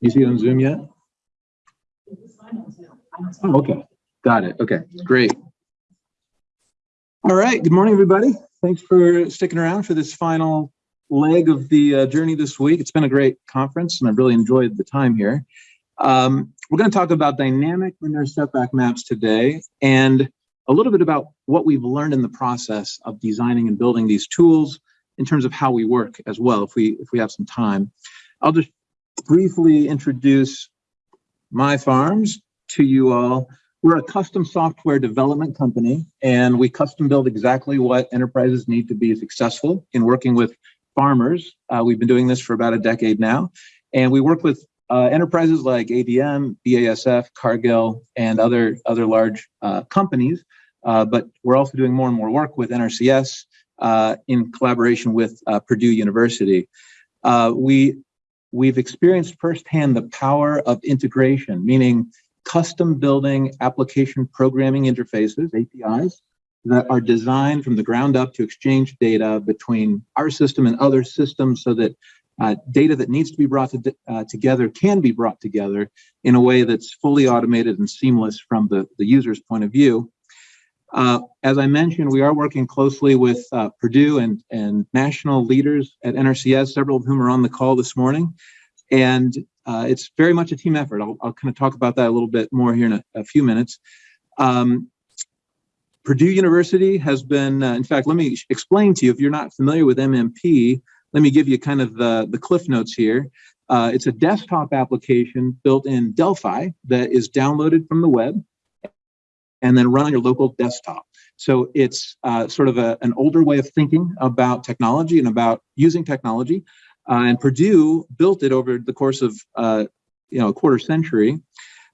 You see it on Zoom yet? Oh, okay, got it. Okay, great. All right, good morning, everybody. Thanks for sticking around for this final leg of the uh, journey this week. It's been a great conference and I've really enjoyed the time here. Um, we're going to talk about dynamic manure setback maps today and a little bit about what we've learned in the process of designing and building these tools in terms of how we work as well, if we if we have some time. I'll just briefly introduce MyFarms to you all. We're a custom software development company, and we custom build exactly what enterprises need to be successful in working with farmers. Uh, we've been doing this for about a decade now, and we work with uh, enterprises like ADM, BASF, Cargill, and other, other large uh, companies. Uh, but we're also doing more and more work with NRCS uh, in collaboration with uh, Purdue University. we we've experienced firsthand the power of integration, meaning custom building application programming interfaces, APIs, that are designed from the ground up to exchange data between our system and other systems so that uh, data that needs to be brought to, uh, together can be brought together in a way that's fully automated and seamless from the, the user's point of view. Uh, as I mentioned, we are working closely with uh, Purdue and, and national leaders at NRCS, several of whom are on the call this morning. And uh, it's very much a team effort. I'll, I'll, kind of talk about that a little bit more here in a, a few minutes. Um, Purdue University has been, uh, in fact, let me explain to you, if you're not familiar with MMP, let me give you kind of the, the cliff notes here. Uh, it's a desktop application built in Delphi that is downloaded from the web and then run on your local desktop. So it's uh, sort of a, an older way of thinking about technology and about using technology. Uh, and Purdue built it over the course of uh, you know a quarter century.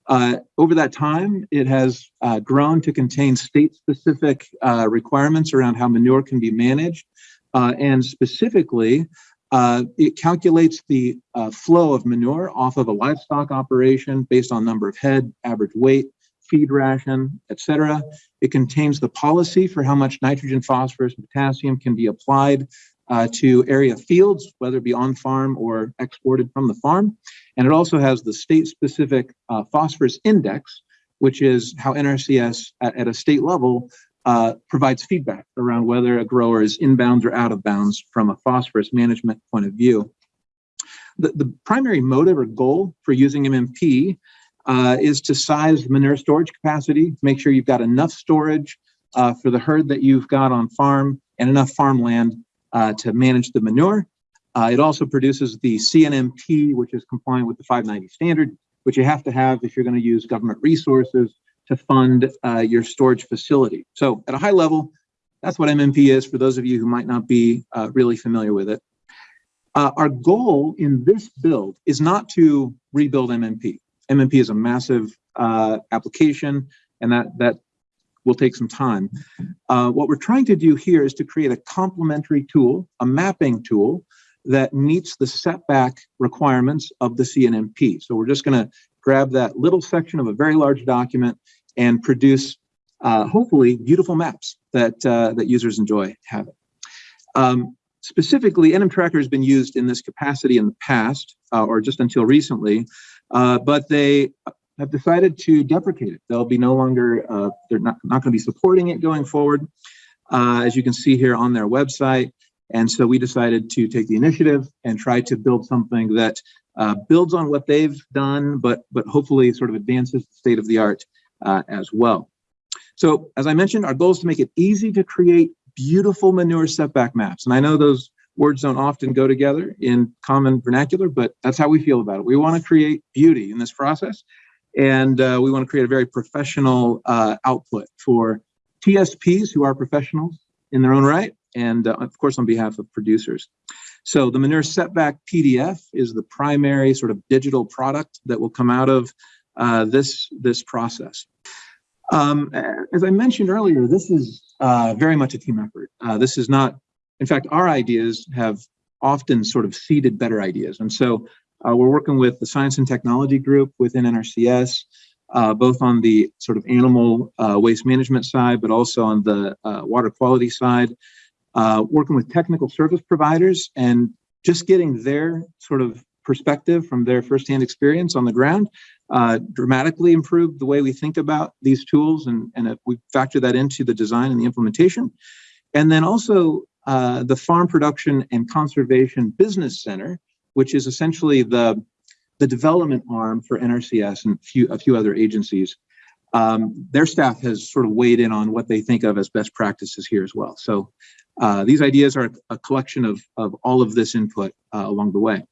Uh, over that time, it has uh, grown to contain state-specific uh, requirements around how manure can be managed. and specifically, it calculates the flow of manure off of a livestock operation based on number of head, average weight, feed ration, etc. It contains the policy for how much nitrogen, phosphorus, and potassium can be applied uh, to area fields, whether it be on farm or exported from the farm. And it also has the state specific uh, phosphorus index, which is how NRCS at, at a state level uh, provides feedback around whether a grower is inbounds or out of bounds from a phosphorus management point of view. The, the primary motive or goal for using MMP uh, is to size manure storage capacity, make sure you've got enough storage uh, for the herd that you've got on farm and enough farmland uh, to manage the manure. Uh, it also produces the CNMP, which is compliant with the 590 standard, which you have to have if you're going to use government resources to fund uh, your storage facility. So at a high level, that's what MMP is for those of you who might not be uh, really familiar with it. our goal in this build is not to rebuild MMP. MMP is a massive uh, application and that, that will take some time. Uh, what we're trying to do here is to create a complementary tool, a mapping tool that meets the setback requirements of the CNMP. So we're just gonna grab that little section of a very large document and produce uh, hopefully beautiful maps that, uh, that users enjoy having. Um, specifically, NM Tracker has been used in this capacity in the past, uh, or just until recently, uh, but they have decided to deprecate it. They'll be no longer, uh, they're not, not going to be supporting it going forward, uh, as you can see here on their website. And so we decided to take the initiative and try to build something that uh, builds on what they've done, but, but hopefully sort of advances the state of the art uh, as well. So as I mentioned, our goal is to make it easy to create beautiful manure setback maps. And I know those words don't often go together in common vernacular, but that's how we feel about it. We want to create beauty in this process, and uh, we want to create a very professional uh, output for TSPs who are professionals in their own right, and uh, of course on behalf of producers. So the manure setback PDF is the primary sort of digital product that will come out of uh, this, this process. Um, as I mentioned earlier, this is uh, very much a team effort. Uh, this is not in fact, our ideas have often sort of seeded better ideas. And so uh, we're working with the science and technology group within NRCS, uh, both on the sort of animal uh, waste management side, but also on the uh, water quality side, uh, working with technical service providers and just getting their sort of perspective from their firsthand experience on the ground, uh, dramatically improved the way we think about these tools and, and we factor that into the design and the implementation. And then also uh, the Farm Production and Conservation Business Center, which is essentially the, the development arm for NRCS and few, a few other agencies. Um, their staff has sort of weighed in on what they think of as best practices here as well. So uh, these ideas are a collection of, of all of this input uh, along the way.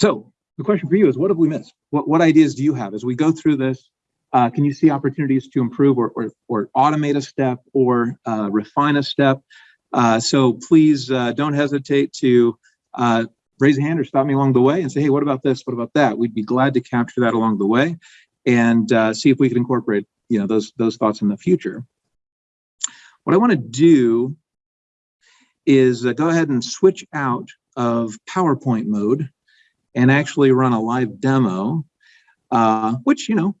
So the question for you is, what have we missed? What, what ideas do you have as we go through this? Uh, can you see opportunities to improve or, or, or automate a step or uh, refine a step? Uh, so please uh, don't hesitate to uh, raise a hand or stop me along the way and say, hey, what about this? What about that? We'd be glad to capture that along the way and uh, see if we can incorporate you know, those, those thoughts in the future. What I want to do is go ahead and switch out of PowerPoint mode and actually run a live demo, uh, which, you know,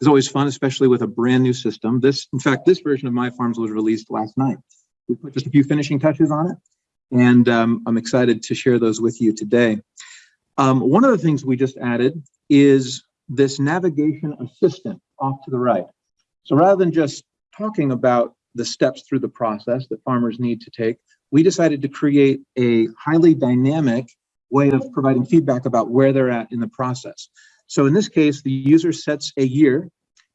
is always fun, especially with a brand new system. This, in fact, this version of MyFarms was released last night. We put just a few finishing touches on it, and um, I'm excited to share those with you today. Um, one of the things we just added is this navigation assistant off to the right. So rather than just talking about the steps through the process that farmers need to take, we decided to create a highly dynamic way of providing feedback about where they're at in the process. So in this case, the user sets a year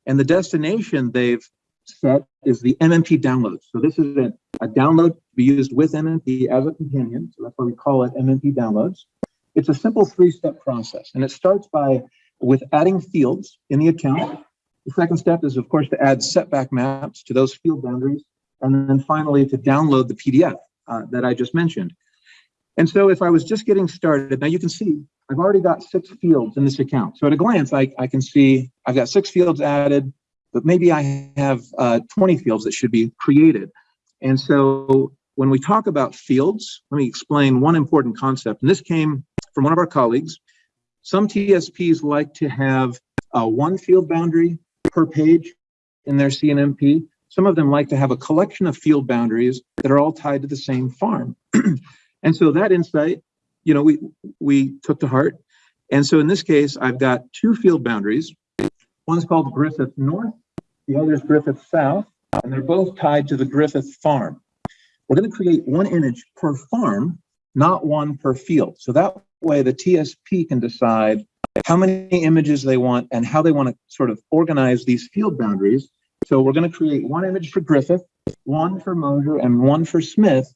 and the destination they've set is the MMP download. So this is a, a download to be used with MMP as a companion. So that's why we call it MMP downloads. It's a simple three-step process and it starts by with adding fields in the account. The second step is of course to add setback maps to those field boundaries. And then finally to download the PDF uh, that I just mentioned. And so if I was just getting started, now you can see I've already got six fields in this account. So at a glance, I, I can see I've got six fields added, but maybe I have uh, 20 fields that should be created. And so when we talk about fields, let me explain one important concept. And this came from one of our colleagues. Some TSPs like to have uh, one field boundary per page in their CNMP. Some of them like to have a collection of field boundaries that are all tied to the same farm. And so that insight, you know, we, we took to heart. And so in this case, I've got two field boundaries. One's called Griffith North, the other is Griffith South, and they're both tied to the Griffith farm. We're going to create one image per farm, not one per field. So that way the TSP can decide how many images they want and how they want to sort of organize these field boundaries. So we're going to create one image for Griffith, one for Mosier, and one for Smith,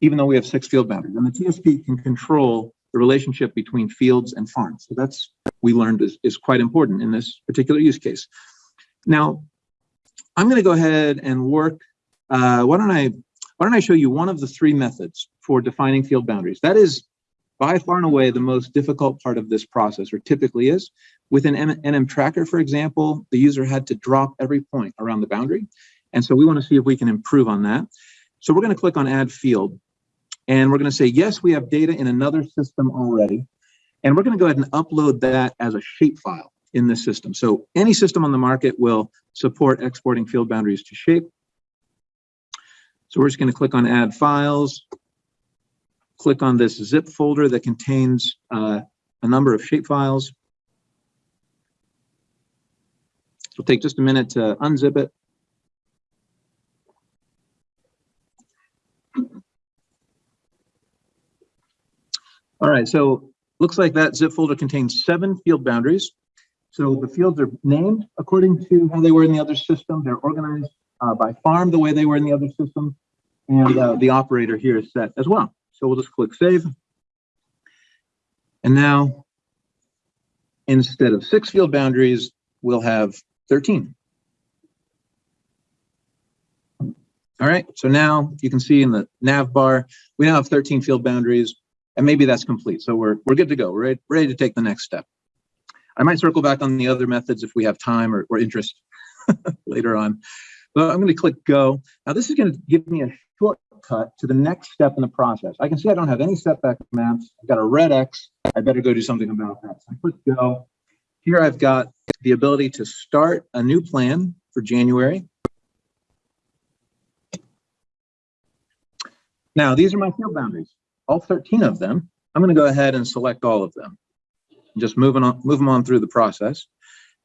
even though we have six field boundaries. And the TSP can control the relationship between fields and farms. So that's, we learned is, is quite important in this particular use case. Now, I'm gonna go ahead and work, uh, why don't I, why don't I show you one of the three methods for defining field boundaries. That is by far and away the most difficult part of this process, or typically is. With an NM tracker, for example, the user had to drop every point around the boundary. And so we wanna see if we can improve on that. So we're gonna click on add field. And we're going to say, yes, we have data in another system already. And we're going to go ahead and upload that as a shapefile in this system. So any system on the market will support exporting field boundaries to shape. So we're just going to click on add files, click on this zip folder that contains uh, a number of shapefiles. It'll take just a minute to unzip it. All right, so looks like that zip folder contains seven field boundaries. So the fields are named according to how they were in the other system. They're organized uh, by farm the way they were in the other system. And uh, the operator here is set as well. So we'll just click save. And now, instead of six field boundaries, we'll have 13. All right, so now you can see in the nav bar, we now have 13 field boundaries and maybe that's complete. So we're, we're good to go. We're ready, ready to take the next step. I might circle back on the other methods if we have time or, or interest later on. But I'm going to click go. Now this is going to give me a shortcut to the next step in the process. I can see I don't have any setback maps. I've got a red X. I better go do something about that. So I click go. Here I've got the ability to start a new plan for January. Now these are my field boundaries all 13 of them. I'm going to go ahead and select all of them. Just moving on, move them on through the process.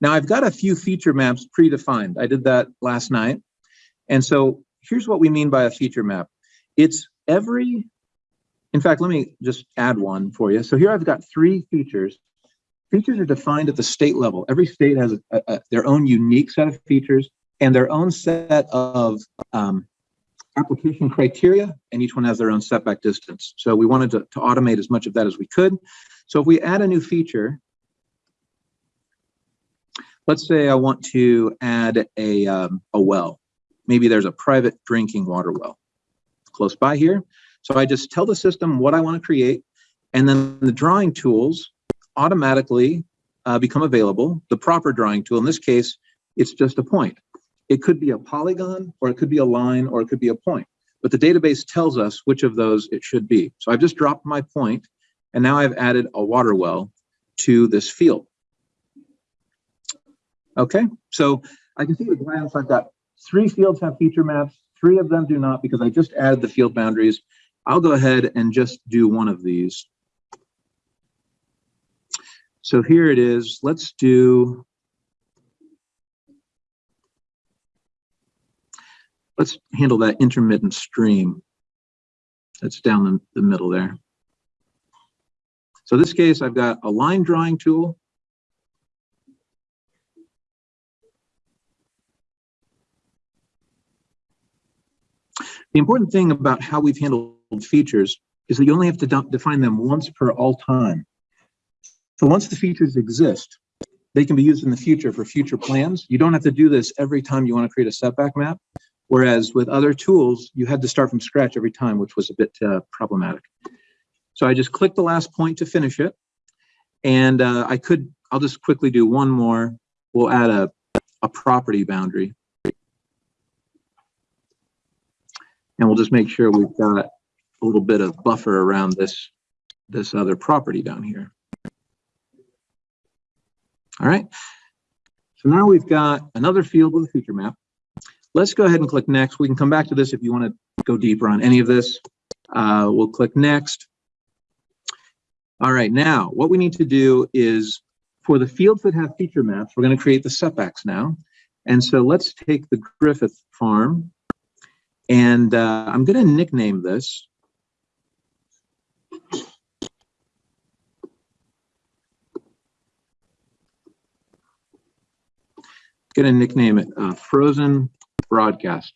Now I've got a few feature maps predefined. I did that last night. And so here's what we mean by a feature map. It's every, in fact, let me just add one for you. So here I've got three features. Features are defined at the state level. Every state has a, a, their own unique set of features and their own set of um, application criteria, and each one has their own setback distance. So we wanted to, to automate as much of that as we could. So if we add a new feature, let's say I want to add a, um, a well. Maybe there's a private drinking water well close by here. So I just tell the system what I want to create, and then the drawing tools automatically uh, become available. The proper drawing tool, in this case, it's just a point. It could be a polygon, or it could be a line, or it could be a point. But the database tells us which of those it should be. So I've just dropped my point, and now I've added a water well to this field. Okay, so I can see a glance I've got three fields have feature maps, three of them do not because I just added the field boundaries. I'll go ahead and just do one of these. So here it is. Let's do let's handle that intermittent stream that's down the, the middle there. So this case, I've got a line drawing tool. The important thing about how we've handled features is that you only have to define them once per all time. So once the features exist, they can be used in the future for future plans. You don't have to do this every time you want to create a setback map. Whereas with other tools, you had to start from scratch every time, which was a bit uh, problematic. So I just click the last point to finish it. And uh, I could, I'll just quickly do one more. We'll add a, a property boundary. And we'll just make sure we've got a little bit of buffer around this, this other property down here. All right. So now we've got another field with a feature map. Let's go ahead and click next. We can come back to this if you want to go deeper on any of this. Uh, we'll click next. All right, now what we need to do is for the fields that have feature maps, we're going to create the setbacks now. And so let's take the Griffith farm and uh, I'm going to nickname this. Going to nickname it uh, Frozen broadcast.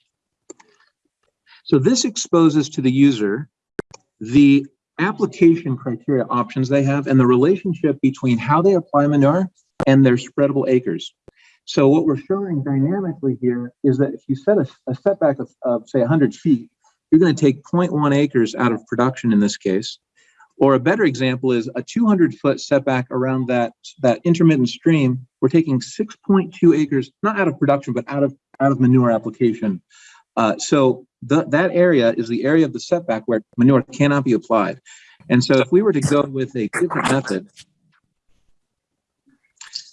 So this exposes to the user the application criteria options they have and the relationship between how they apply manure and their spreadable acres. So what we're showing dynamically here is that if you set a, a setback of, of, say 100 feet, you're going to take 0.1 acres out of production in this case. Or a better example is a 200 foot setback around that, that intermittent stream. We're taking 6.2 acres, not out of production, but out of, out of manure application. Uh, so the, that area is the area of the setback where manure cannot be applied. And so if we were to go with a different method,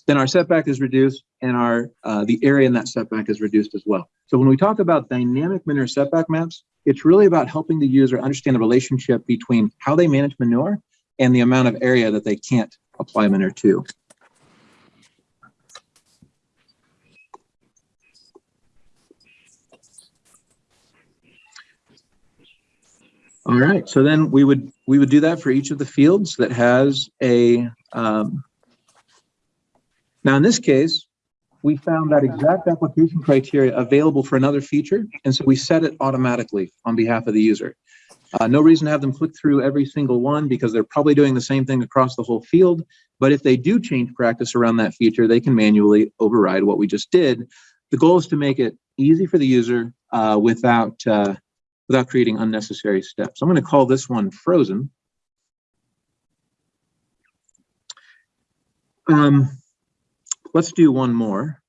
then our setback is reduced and our uh, the area in that setback is reduced as well. So when we talk about dynamic manure setback maps, it's really about helping the user understand the relationship between how they manage manure and the amount of area that they can't apply manure to. All right, so then we would we would do that for each of the fields that has a um, now, in this case, we found that exact application criteria available for another feature, and so we set it automatically on behalf of the user. Uh, no reason to have them click through every single one because they're probably doing the same thing across the whole field. But if they do change practice around that feature, they can manually override what we just did. The goal is to make it easy for the user uh, without uh, without creating unnecessary steps. I'm going to call this one frozen. Um, Let's do one more.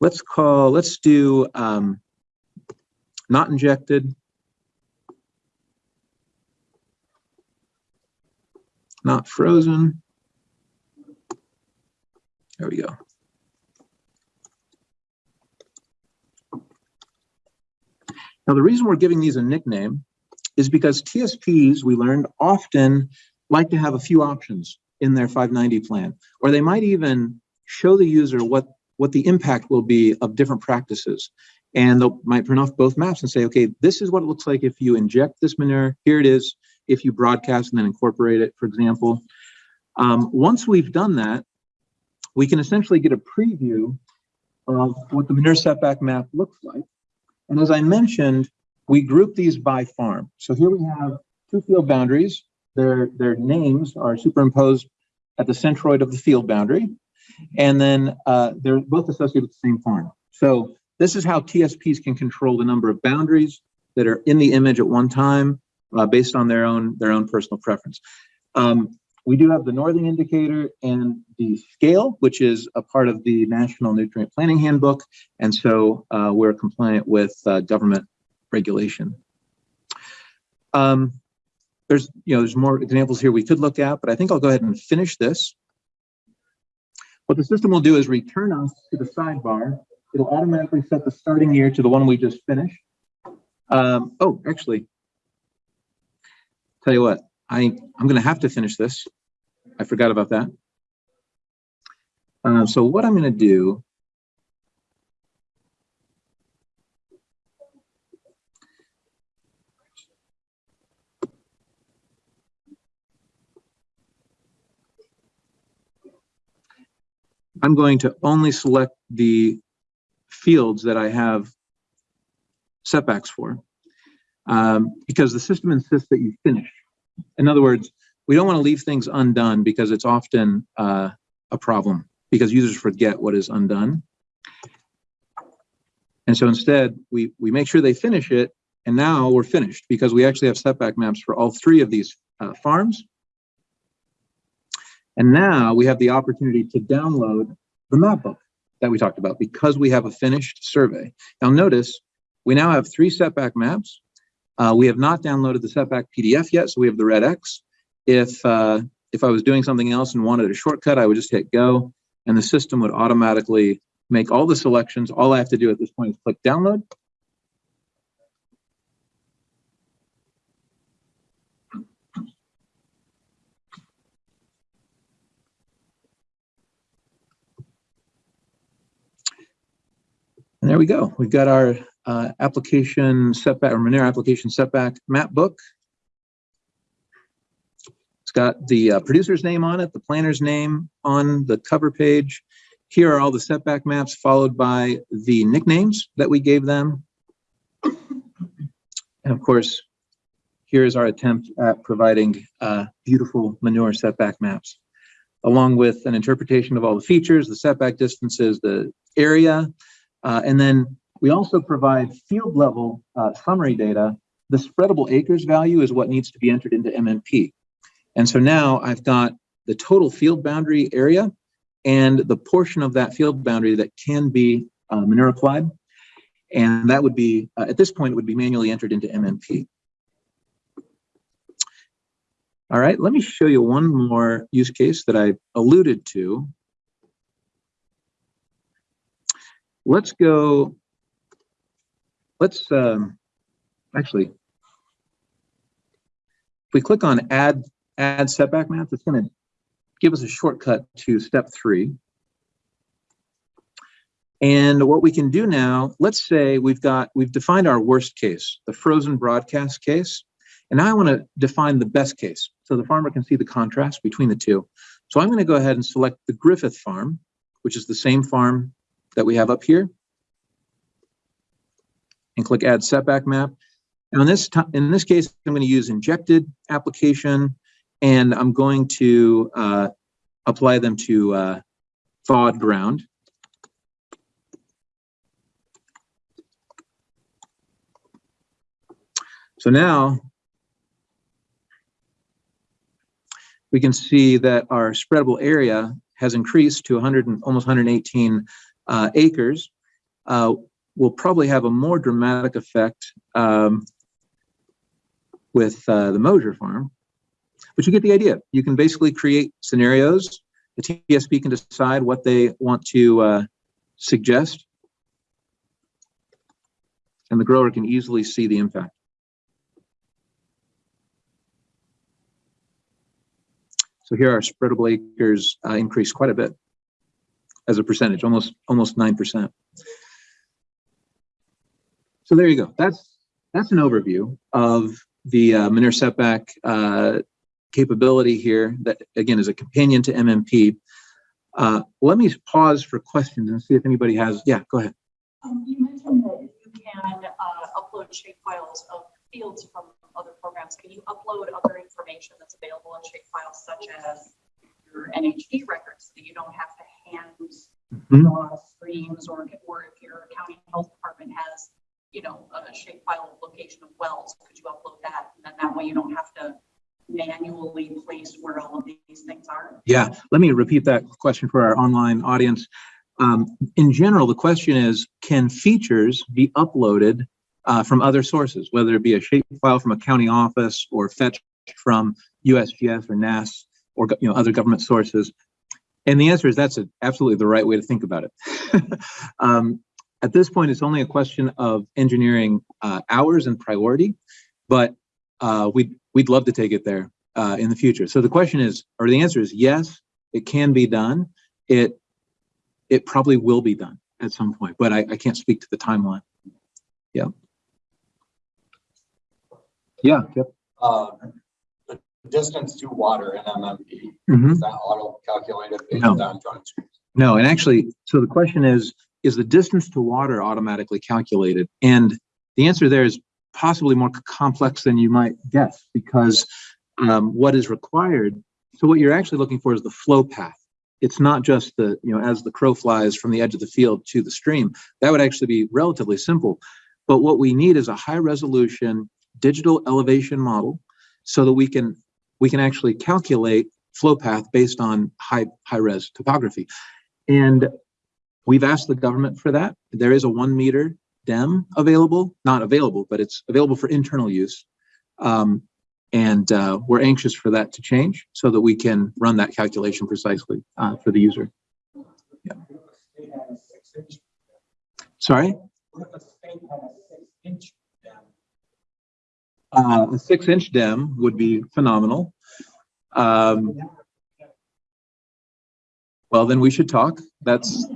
Let's call, let's do um, not injected. Not frozen. There we go. Now, the reason we're giving these a nickname is because TSPs, we learned, often like to have a few options in their 590 plan, or they might even show the user what, what the impact will be of different practices. And they might print off both maps and say, okay, this is what it looks like if you inject this manure. Here it is if you broadcast and then incorporate it, for example. Um, once we've done that, we can essentially get a preview of what the manure setback map looks like. And as I mentioned, we group these by farm. So here we have two field boundaries. Their, their names are superimposed at the centroid of the field boundary. And then uh, they're both associated with the same farm. So this is how TSPs can control the number of boundaries that are in the image at one time uh, based on their own, their own personal preference. Um, we do have the northing indicator and the scale, which is a part of the National Nutrient Planning Handbook. And so uh, we're compliant with uh, government regulation. Um, there's, you know, there's more examples here we could look at, but I think I'll go ahead and finish this. What the system will do is return us to the sidebar. It'll automatically set the starting year to the one we just finished. Um, oh, actually, tell you what, I, I'm going to have to finish this. I forgot about that. Uh, so what I'm going to do I'm going to only select the fields that I have setbacks for um, because the system insists that you finish. In other words, we don't want to leave things undone because it's often uh, a problem because users forget what is undone. And so instead, we, we make sure they finish it, and now we're finished because we actually have setback maps for all three of these uh, farms. And now we have the opportunity to download the map book that we talked about because we have a finished survey. Now notice, we now have three setback maps. Uh, we have not downloaded the setback PDF yet, so we have the red X. If, uh, if I was doing something else and wanted a shortcut, I would just hit go, and the system would automatically make all the selections. All I have to do at this point is click download. And there we go. We've got our uh, application setback or manure application setback map book. Got the uh, producer's name on it, the planner's name on the cover page. Here are all the setback maps followed by the nicknames that we gave them. And of course, here's our attempt at providing uh, beautiful manure setback maps, along with an interpretation of all the features, the setback distances, the area, uh, and then we also provide field level uh, summary data. The spreadable acres value is what needs to be entered into MMP. And so now I've got the total field boundary area and the portion of that field boundary that can be uh, manure applied. And that would be, uh, at this point, it would be manually entered into MMP. All right, let me show you one more use case that I alluded to. Let's go, let's um, actually, if we click on add, add setback maps, it's gonna give us a shortcut to step three. And what we can do now, let's say we've got, we've defined our worst case, the frozen broadcast case. And now I want to define the best case so the farmer can see the contrast between the two. So I'm going to go ahead and select the Griffith farm, which is the same farm that we have up here, and click Add Setback Map. Now in this, in this case, I'm going to use injected application, and I'm going to uh, apply them to uh, thawed ground. So now we can see that our spreadable area has increased to 100 and almost 118 uh, acres. Uh, we'll probably have a more dramatic effect um, with uh, the Mosier farm, but you get the idea. You can basically create scenarios. The TSP can decide what they want to uh, suggest. And the grower can easily see the impact. So here our spreadable acres uh, increased quite a bit as a percentage, almost almost 9%. So there you go. That's that's an overview of the uh, manure setback uh, capability here. That again is a companion to MMP. Uh, let me pause for questions and see if anybody has. Yeah, go ahead. Um, you mentioned that you can, uh, upload shape files of fields from other programs. Can you upload other information that's available in shape files such as your NHD records, so that you don't have to hand Mhm. draw streams or, or if your county health department has, you know, a shape file location of wells, could you upload that? And then that way you don't have to manually place where all of these things are. Yeah, let me repeat that question for our online audience. Um, in general, the question is, can features be uploaded uh, from other sources, whether it be a shapefile from a county office or fetched from USGS or NASS or you know other government sources? And the answer is that's a, absolutely the right way to think about it. um, at this point, it's only a question of engineering uh, hours and priority, but uh, we'd we'd love to take it there uh, in the future. So the question is, or the answer is yes, it can be done. It it probably will be done at some point, but I, I can't speak to the timeline. Yeah. Yeah. Yep. Um, the distance to water in MMP, Mhm. is that auto calculated based No. on joint streams? No, and actually, so the question is, is the distance to water automatically calculated? And the answer there is possibly more complex than you might guess because um, what is required, so what you're actually looking for is the flow path. It's not just the, you know, as the crow flies from the edge of the field to the stream. That would actually be relatively simple. But what we need is a high resolution digital elevation model so that we can we can actually calculate flow path based on high high res topography. And we've asked the government for that. There is a one meter DEM available, not available, but it's available for internal use. Um, and uh, we're anxious for that to change so that we can run that calculation precisely uh, for the user. Yeah. Sorry? Uh, a six inch DEM would be phenomenal. Um, well, then we should talk. That's,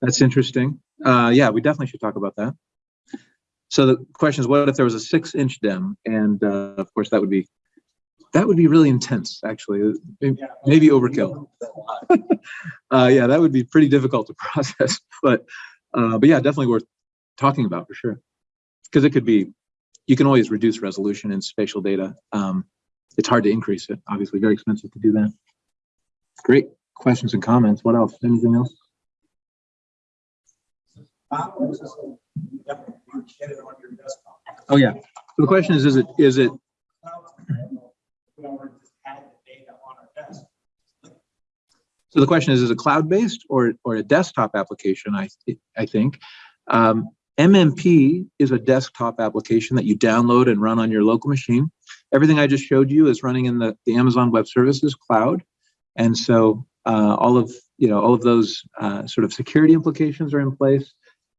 that's interesting. Uh, yeah, we definitely should talk about that. So the question is, what if there was a six inch DEM? And, uh, of course, that would be, that would be really intense, actually. Maybe- Maybe overkill. Uh, yeah, that would be pretty difficult to process, but, uh, but yeah, definitely worth talking about for sure. Because it could be, you can always reduce resolution in spatial data. Um, it's hard to increase it, obviously very expensive to do that. Great questions and comments. What else? Anything else? Oh, yeah. So the question is, is it, is it, so the question is, is it cloud-based or, or a desktop application? I, I think. Um, MMP is a desktop application that you download and run on your local machine. Everything I just showed you is running in the, the Amazon Web Services cloud. And so uh, all of, you know, all of those uh, sort of security implications are in place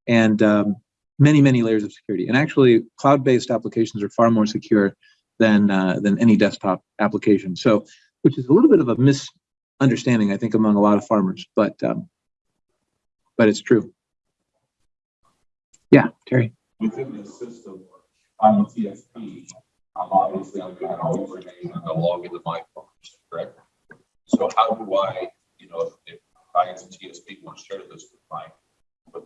and um, many, many layers of security. And actually cloud-based applications are far more secure than, uh, than any desktop application. So, which is a little bit of a misunderstanding, I think, among a lot of farmers, but, um, but it's true. Yeah, Terry. within the system, I'm a TSP, I'm obviously, I'm not always remain into my farms, correct? So how do I, you know, if I as a TSP want to share this with my,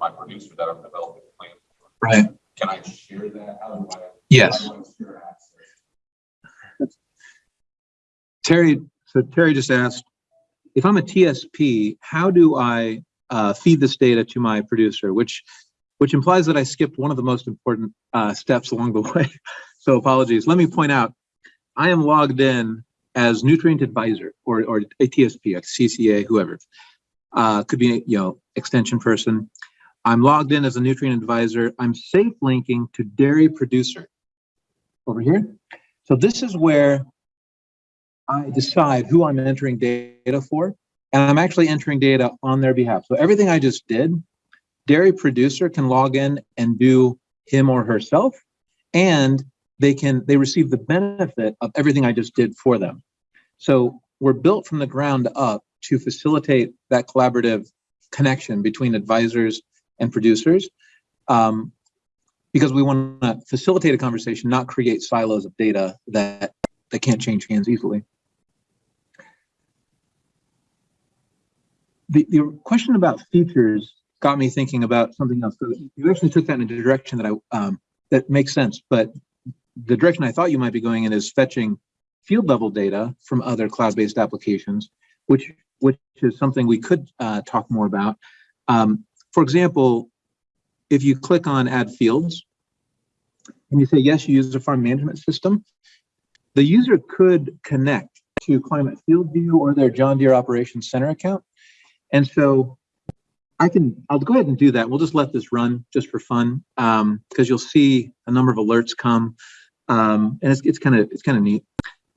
my producer that I'm developing a plan, for, Right. can I share that? How do I? Yes. do I? Terry, so Terry just asked, if I'm a TSP, how do I uh, feed this data to my producer? Which, which implies that I skipped one of the most important uh, steps along the way. So apologies. Let me point out, I am logged in as nutrient advisor or, or a TSP, a CCA, whoever. Uh, could be, you know, extension person. I'm logged in as a nutrient advisor. I'm safe linking to dairy producer over here. So this is where I decide who I'm entering data for, and I'm actually entering data on their behalf. So everything I just did, dairy producer can log in and do him or herself, and they can they receive the benefit of everything I just did for them. So we're built from the ground up to facilitate that collaborative connection between advisors and producers. Um, because we want to facilitate a conversation, not create silos of data that, that can't change hands easily. The, the question about features got me thinking about something else. So you actually took that in a direction that I, um, that makes sense, but the direction I thought you might be going in is fetching field level data from other cloud-based applications, which, which is something we could, uh, talk more about. Um, for example, if you click on add fields and you say, yes, you use a farm management system, the user could connect to Climate FieldView or their John Deere Operations Center account. And so I can, I'll go ahead and do that. We'll just let this run just for fun um, because you'll see a number of alerts come. Um, and it's, it's kind of, it's kind of neat.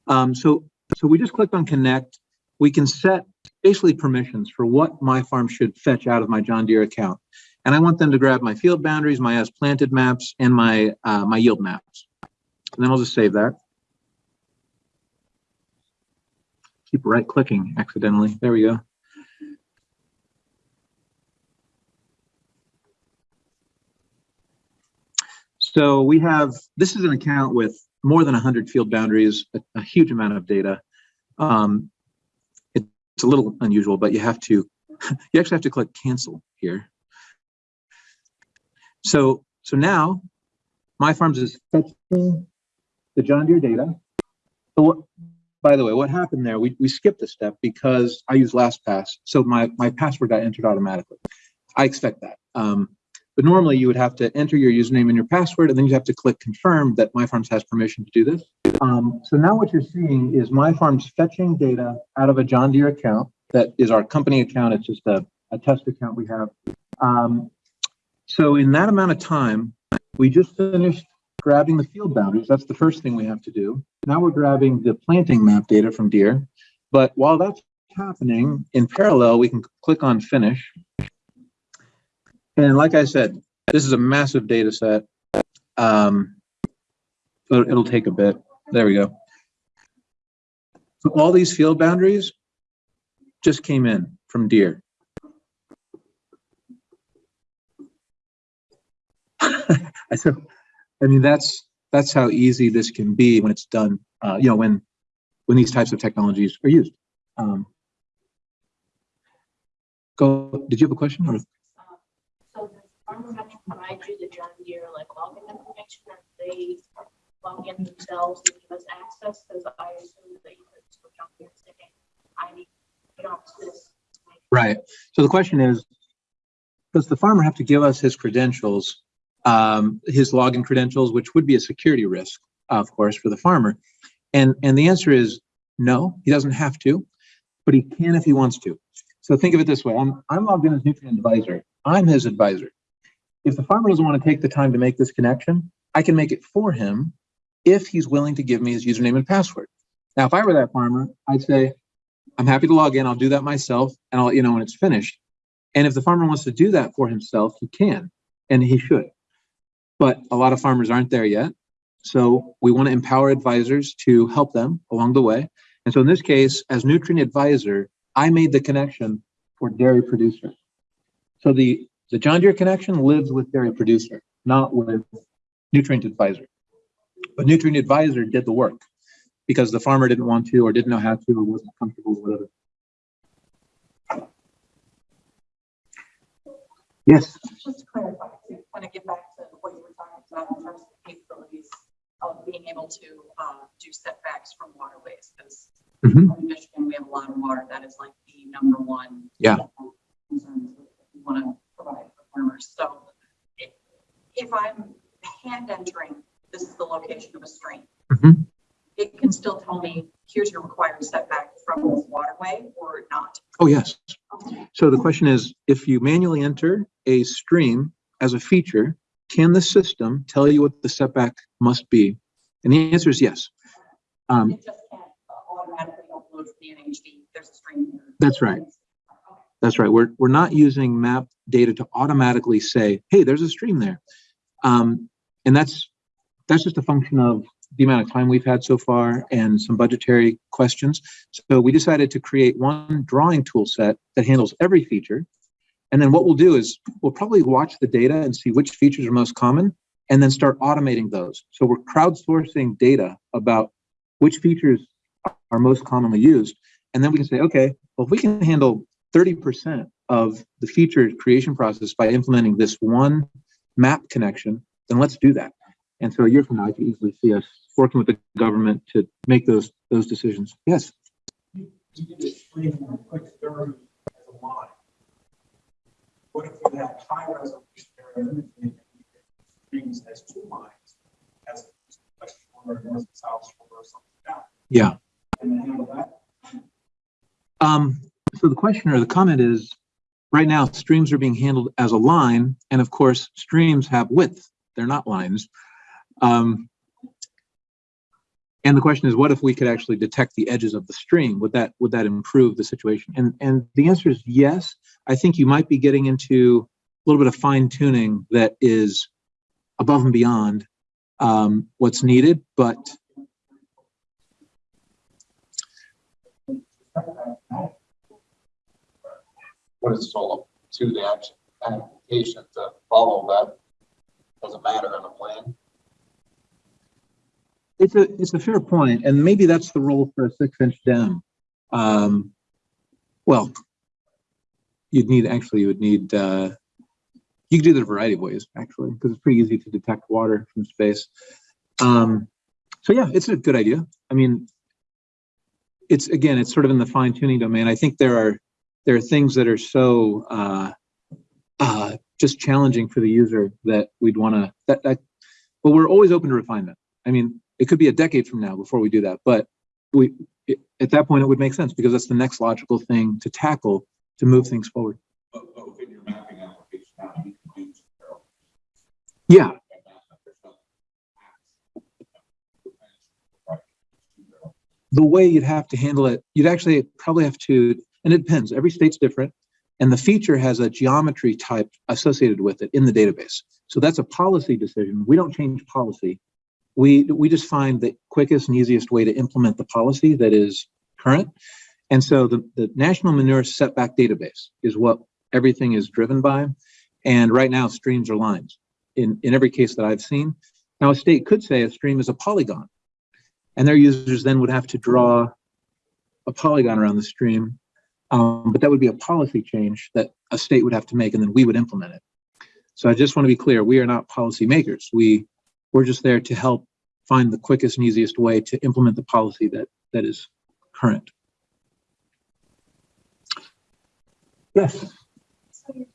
Um, so, so we just clicked on connect. We can set basically permissions for what my farm should fetch out of my John Deere account. And I want them to grab my field boundaries, my as planted maps, and my, uh, my yield maps. And then I'll just save that. Keep right clicking accidentally. There we go. So we have, this is an account with more than 100 field boundaries, a, a huge amount of data. Um, it's a little unusual, but you have to, you actually have to click cancel here. So, so now MyFarms is fetching the John Deere data. So what, by the way, what happened there, we, we skipped a step because I use LastPass. So my, my password got entered automatically. I expect that. Um, but normally you would have to enter your username and your password, and then you have to click confirm that MyFarms has permission to do this. Um, so now what you're seeing is MyFarms fetching data out of a John Deere account that is our company account. It's just a, a test account we have. Um, so in that amount of time, we just finished grabbing the field boundaries. That's the first thing we have to do. Now we're grabbing the planting map data from Deere. But while that's happening, in parallel, we can click on finish. And like I said, this is a massive data set. Um, it'll take a bit. There we go. So all these field boundaries just came in from Deere. I said, I mean, that's that's how easy this can be when it's done. Uh, you know, when when these types of technologies are used. Um, go. Did you have a question? Or? Does farmer have to provide you the John Deere like login information or they log in themselves and give us access? Because I assume that you could switch on here and say, this. Right. So the question is, does the farmer have to give us his credentials, um, his login credentials, which would be a security risk, of course, for the farmer? And and the answer is no, he doesn't have to, but he can if he wants to. So think of it this way: I'm I'm logged in as nutrient advisor. I'm his advisor. If the farmer doesn't want to take the time to make this connection, I can make it for him if he's willing to give me his username and password. Now, if I were that farmer, I'd say, I'm happy to log in. I'll do that myself and I'll let you know when it's finished. And if the farmer wants to do that for himself, he can and he should. But a lot of farmers aren't there yet. So we want to empower advisors to help them along the way. And so in this case, as nutrient advisor, I made the connection for dairy producer. So the, the John Deere connection lives with dairy producer, not with nutrient advisor. But nutrient advisor did the work because the farmer didn't want to or didn't know how to or wasn't comfortable with whatever. Yes, Just to clarify, to kind of get back to what you were talking about in terms of capabilities of being able to uh, do setbacks from waterways, because Mhm. in Michigan, we have a lot of water. That is like the number one. Yeah. concern We want to provide for farmers. So if, I'm hand entering, this is the location of a stream. Mhm. It can still tell me, here's your required setback from this waterway or not. oh yes. So the question is, if you manually enter a stream as a feature, can the system tell you what the setback must be? And the answer is yes. Um, It just can't automatically upload to the NHD. There's a stream. here. That's right. That's right. We're, we're not using map data to automatically say, hey, there's a stream there. Um, and that's, that's just a function of the amount of time we've had so far and some budgetary questions. So we decided to create one drawing tool set that handles every feature. And then what we'll do is we'll probably watch the data and see which features are most common and then start automating those. So we're crowdsourcing data about which features are most commonly used. And then we can say, okay, well, if we can handle 30% of the feature creation process by implementing this one map connection, then let's do that. And so a year from now, I can easily see us working with the government to make those, those decisions. Yes. You can explain in a quick story as a line. What if you had high resolution area imaging and you could streams as two lines, as west shore, north and south shore, or something like that? Yeah. Can you handle that? Um, so the question or the comment is, right now, streams are being handled as a line, and of course, streams have width. They're not lines. Um, and the question is, what if we could actually detect the edges of the stream? Would that would that improve the situation? And and the answer is yes. I think you might be getting into a little bit of fine tuning that is above and beyond um, what's needed, but All to the action, application to follow that? Doesn't matter in a plan. It's a, it's a fair point, and maybe that's the role for a six inch dam. Um, well, you'd need, actually, you would need, uh, you could do that a variety of ways, actually, because it's pretty easy to detect water from space. Um, so yeah, it's a good idea. I mean, it's, again, it's sort of in the fine tuning domain. I think there are, there are things that are so, uh, uh, just challenging for the user that we'd want to, that, that, but we're always open to refinement. I mean, it could be a decade from now before we do that, but we, it- at that point, it would make sense because that's the next logical thing to tackle to move things forward. Yeah, the way you'd have to handle it, you'd actually probably have to, and it depends, every state's different. And the feature has a geometry type associated with it in the database. So that's a policy decision. We don't change policy. We, we just find the quickest and easiest way to implement the policy that is current. And so the, the National Manure Setback Database is what everything is driven by. And right now, streams are lines in, in every case that I've seen. Now, a state could say a stream is a polygon. And their users then would have to draw a polygon around the stream. Um, but that would be a policy change that a state would have to make and then we would implement it. So I just want to be clear, we are not policy makers. We, we're just there to help find the quickest and easiest way to implement the policy that, that is current. Yes. So you're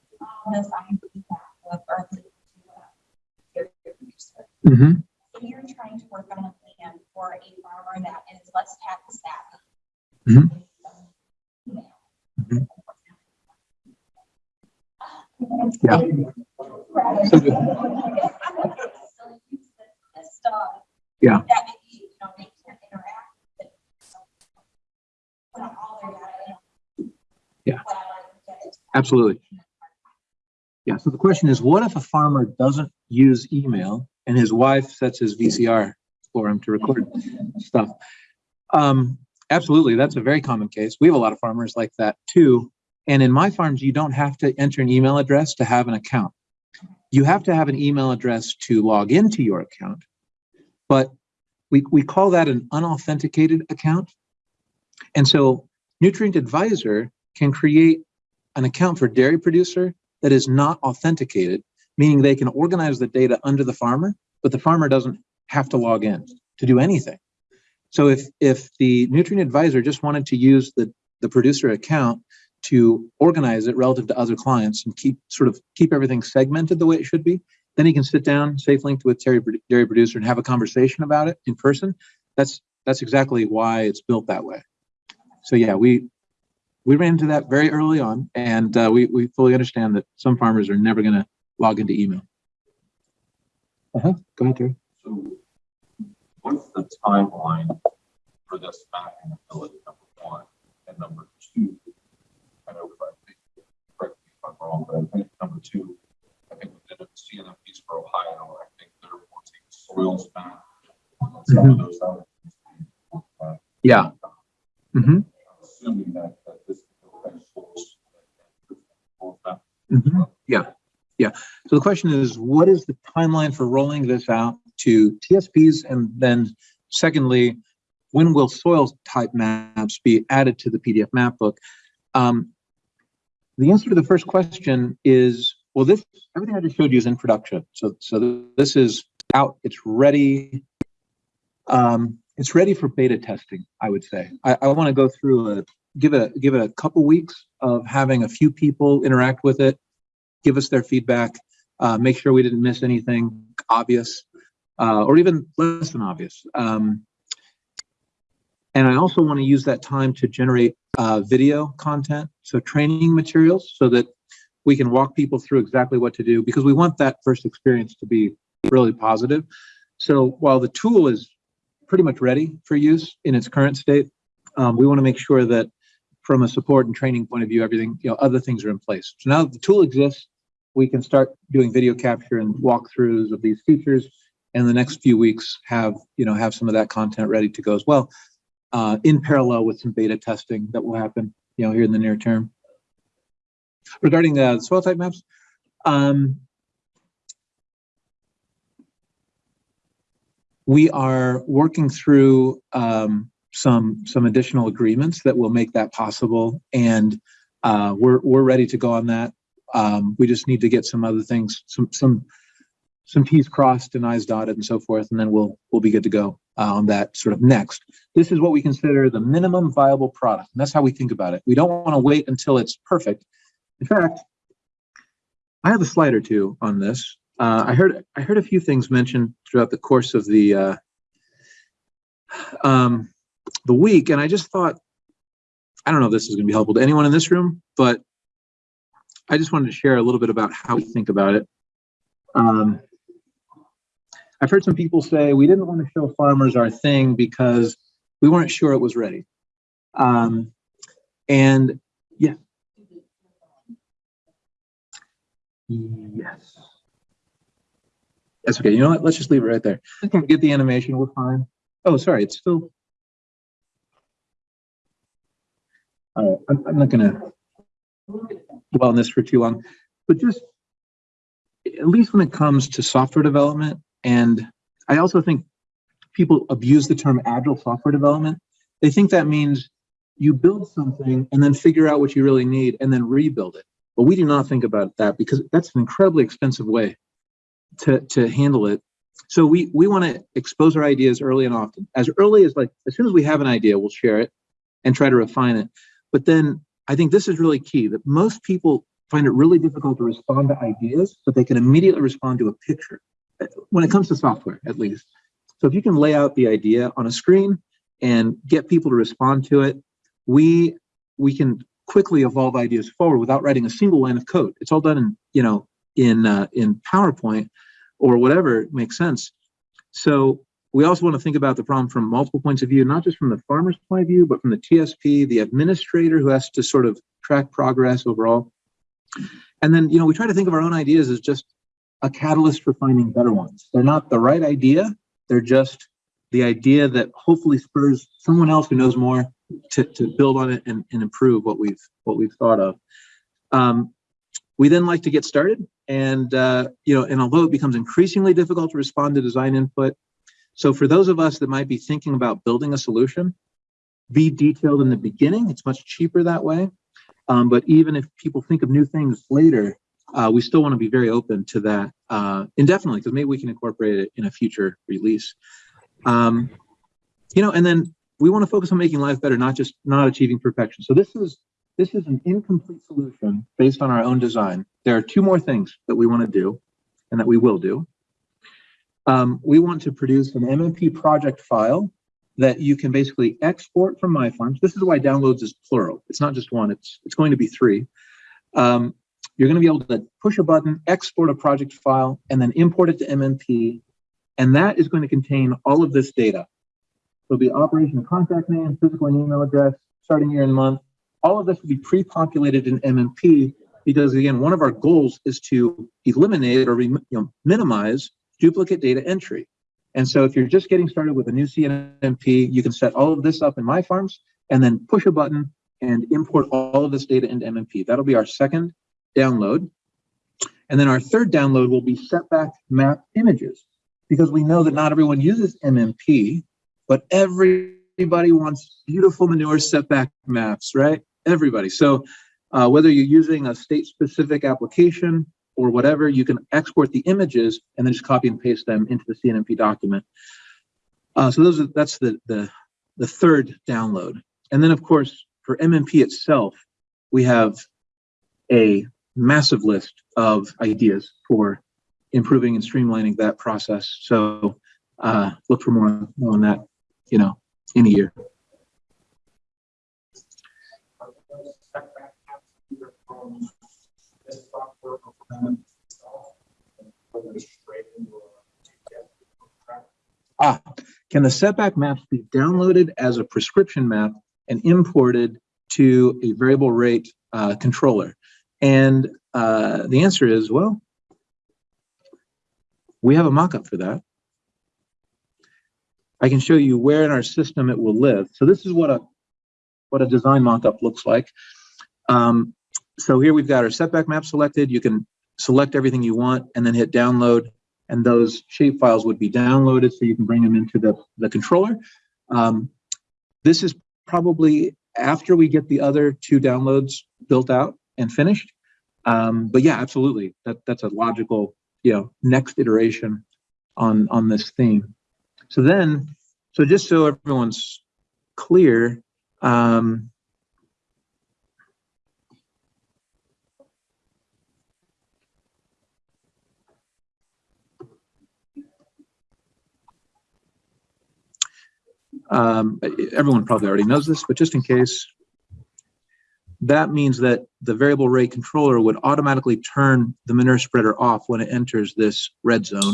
on this I feedback with Berkeley. hmm And you're trying to work on a plan for a farmer that is less tax savvy. Mhm. Email. Mhm. Yeah. Right. So do- So use this stuff. Yeah. That maybe, you know, they can't interact with. it. So Put on all their in Yeah. Whatever. Absolutely. Yeah, so the question is, what if a farmer doesn't use email and his wife sets his VCR for him to record stuff? Um, absolutely, that's a very common case. We have a lot of farmers like that too. And in MyFarms, you don't have to enter an email address to have an account. You have to have an email address to log into your account. But we, we call that an unauthenticated account. And so Nutrient Advisor can create an account for dairy producer that is not authenticated, meaning they can organize the data under the farmer, but the farmer doesn't have to log in to do anything. So if, if the nutrient advisor just wanted to use the, the producer account to organize it relative to other clients and keep sort of keep everything segmented the way it should be, then he can sit down, safe linked with dairy, dairy producer and have a conversation about it in person. That's, that's exactly why it's built that way. So yeah, we, we ran into that very early on and uh, we, we fully understand that some farmers are never going to log into email. Uh-huh. Go ahead, Terry. So what's the timeline for this mapping ability, number one? And number two, I know, I think, correct me if I'm wrong, but I think number two, I think we did a CNMPs for Ohio, I think they're wanting soils map. some of those. Uh, Yeah. hmm Assuming that, that this. schools. Mhm. Yeah, yeah. So the question is, what is the timeline for rolling this out to TSPs? And then secondly, when will soil type maps be added to the PDF map book? Um, the answer to the first question is, well, this, everything I just showed you is in production. So, so this is out, it's ready. Um, it's ready for beta testing, I would say. I, I want to go through a, give it, give it a couple weeks of having a few people interact with it, give us their feedback, uh, make sure we didn't miss anything obvious, uh, or even less than obvious. Um, and I also want to use that time to generate uh, video content, so training materials, so that we can walk people through exactly what to do, because we want that first experience to be really positive. So while the tool is pretty much ready for use in its current state, um, we want to make sure that from a support and training point of view, everything, you know, other things are in place. So now that the tool exists, we can start doing video capture and walkthroughs of these features. And the next few weeks have, you know, have some of that content ready to go as well, uh, in parallel with some beta testing that will happen, you know, here in the near term. Regarding the soil type maps, um, we are working through um, some some additional agreements that will make that possible, and uh, we're we're ready to go on that. Um, we just need to get some other things, some some some T's crossed and I's dotted and so forth, and then we'll we'll be good to go uh, on that sort of next. This is what we consider the minimum viable product, and that's how we think about it. We don't want to wait until it's perfect. In fact, I have a slide or two on this. Uh, I heard I heard a few things mentioned throughout the course of the uh, um, the week, and I just thought, I don't know if this is going to be helpful to anyone in this room, but I just wanted to share a little bit about how we think about it. Um, I've heard some people say we didn't want to show farmers our thing because we weren't sure it was ready. Um, and yeah. Yes. That's okay. You know what? Let's just leave it right there. I can get the animation. We're fine. Oh, sorry. It's still. All right. I'm, I'm not gonna dwell on this for too long, but just at least when it comes to software development, and I also think people abuse the term agile software development. They think that means you build something and then figure out what you really need and then rebuild it. But we do not think about that because that's an incredibly expensive way to, to handle it. So we, we want to expose our ideas early and often. As early as like, as soon as we have an idea, we'll share it and try to refine it. But then I think this is really key that most people find it really difficult to respond to ideas, but they can immediately respond to a picture uh, when it comes to software, at least. So if you can lay out the idea on a screen and get people to respond to it, we we can quickly evolve ideas forward without writing a single line of code. It's all done in, you know, in uh, in PowerPoint or whatever makes sense. So we also want to think about the problem from multiple points of view, not just from the farmer's point of view, but from the TSP, the administrator who has to sort of track progress overall. And then, you know, we try to think of our own ideas as just a catalyst for finding better ones. They're not the right idea. They're just the idea that hopefully spurs someone else who knows more to, to build on it and, and improve what we've what we've thought of. Um, we then like to get started and uh, you know and although it becomes increasingly difficult to respond to design input so for those of us that might be thinking about building a solution be detailed in the beginning. It's much cheaper that way. Um, but even if people think of new things later uh, we still want to be very open to that uh, indefinitely because maybe we can incorporate it in a future release. Um, you know and then we want to focus on making life better not just not achieving perfection. So this is this is an incomplete solution based on our own design. There are two more things that we want to do and that we will do. Um, we want to produce an MMP project file that you can basically export from MyFarms. This is why downloads is plural. It's not just one, it's, it's going to be three. Um, you're going to be able to push a button, export a project file, and then import it to MMP. And that is going to contain all of this data. There'll be operation contact name, physical and email address, starting year and month, all of this will be pre-populated in MMP because again, one of our goals is to eliminate or you know, minimize duplicate data entry. And so if you're just getting started with a new CNMP, you can set all of this up in MyFarms and then push a button and import all of this data into MMP. That'll be our second download. And then our third download will be setback map images because we know that not everyone uses MMP, but everybody wants beautiful manure setback maps, right? Everybody. So uh, whether you're using a state specific application or whatever, you can export the images and then just copy and paste them into the CNMP document. Uh, so those are, that's the, the, the third download. And then of course, for MMP itself, we have a massive list of ideas for improving and streamlining that process. So uh, look for more more on that, you know, in a year. Are those setback maps either Ah, can the setback maps be downloaded as a prescription map and imported to a variable rate uh, controller? And uh, the answer is, well, we have a mock-up for that. I can show you where in our system it will live. So this is what a what a design mock-up looks like. Um, so here we've got our setback map selected. You can select everything you want and then hit download and those shape files would be downloaded so you can bring them into the, the controller. Um, this is probably after we get the other two downloads built out and finished. Um, but yeah, absolutely. That, that's a logical, you know, next iteration on, on this theme. So then, so just so everyone's clear, um, um, everyone probably already knows this, but just in case, that means that the variable rate controller would automatically turn the manure spreader off when it enters this red zone.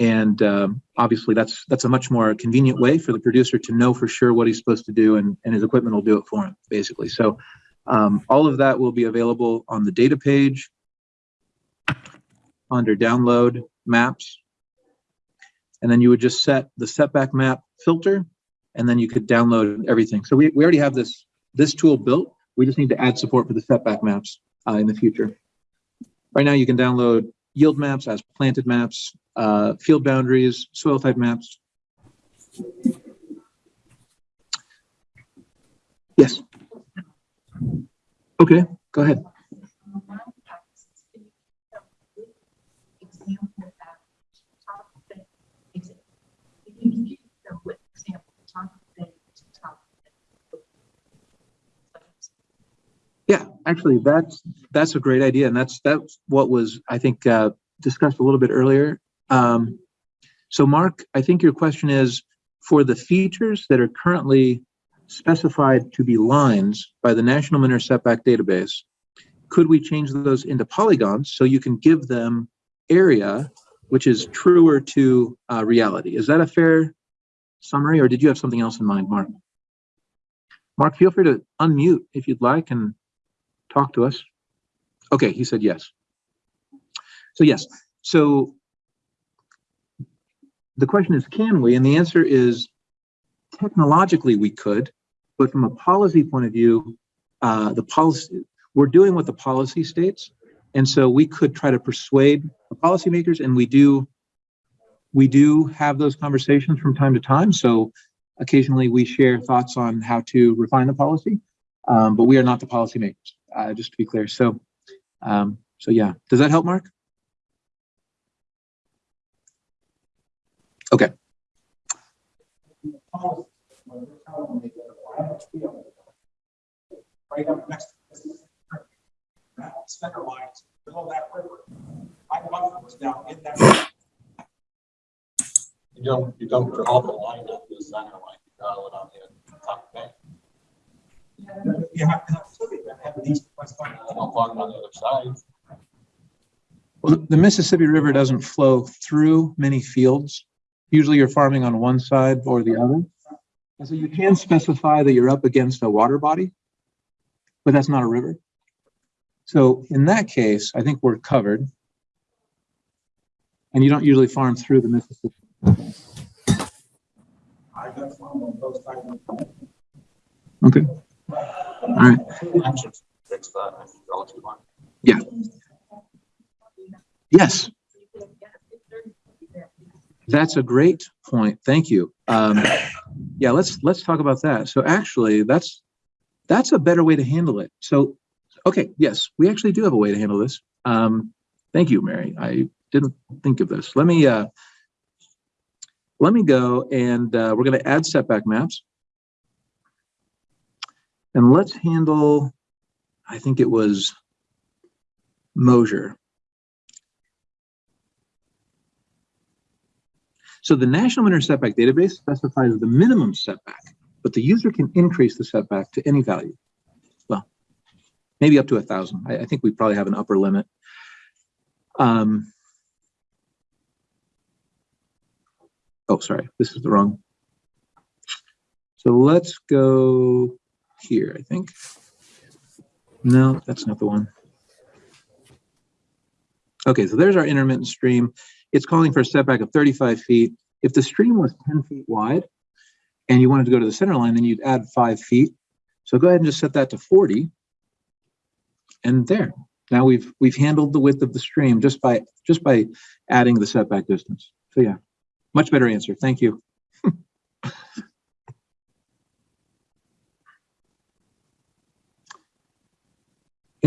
And um, obviously, that's that's a much more convenient way for the producer to know for sure what he's supposed to do, and, and his equipment will do it for him, basically. So um, all of that will be available on the data page under download maps. And then you would just set the setback map filter, and then you could download everything. So we, we already have this, this tool built. We just need to add support for the setback maps uh, in the future. Right now, you can download yield maps as planted maps, uh, field boundaries, soil type maps. Yes. Okay, go ahead. Example that top thing, is it- you can keep the with example, top thing to top thing. Yeah, actually, that's, that's a great idea. And that's, that's what was, I think, uh, discussed a little bit earlier. Um, so Mark, I think your question is for the features that are currently specified to be lines by the National Manure Setback Database, could we change those into polygons so you can give them area, which is truer to uh, reality? Is that a fair summary or did you have something else in mind, Mark? Mark, feel free to unmute if you'd like and talk to us. Okay, he said yes. So yes, so the question is, can we? And the answer is technologically we could, but from a policy point of view, uh, the policy, we're doing what the policy states. And so we could try to persuade the policymakers and we do, we do have those conversations from time to time. So occasionally we share thoughts on how to refine the policy, um, but we are not the policymakers, uh, just to be clear. So, um, so yeah, does that help, Mark? Okay. You don't, you don't draw the line the center line, you draw it on the top bank, You have to have, you have these. what's going on. then I'll log it on the other side. Well, the Mississippi River doesn't flow through many fields. Usually you're farming on one side or the other. And so you can specify that you're up against a water body, but that's not a river. So in that case, I think we're covered. And you don't usually farm through the Mississippi. I got some of those type. Okay. All right. Line. Yes, that's a great point. Thank you. Um, yeah, let's, let's talk about that. So actually, that's, that's a better way to handle it. So, okay, yes, we actually do have a way to handle this. Um, thank you, Mary. I didn't think of this. Let me, uh, let me go and, uh, we're gonna add setback maps. And let's handle, I think it was Mosier. So the National Winter Setback Database specifies the minimum setback, but the user can increase the setback to any value. Well, maybe up to a thousand. I, I think we probably have an upper limit. Um, oh, sorry, this is the wrong. So let's go here, I think. No, that's not the one. Okay, so there's our intermittent stream. It's calling for a setback of 35 feet. If the stream was 10 feet wide and you wanted to go to the center line, then you'd add five feet. So go ahead and just set that to 40. And there, now we've, we've handled the width of the stream just by, just by adding the setback distance. So yeah, much better answer. Thank you.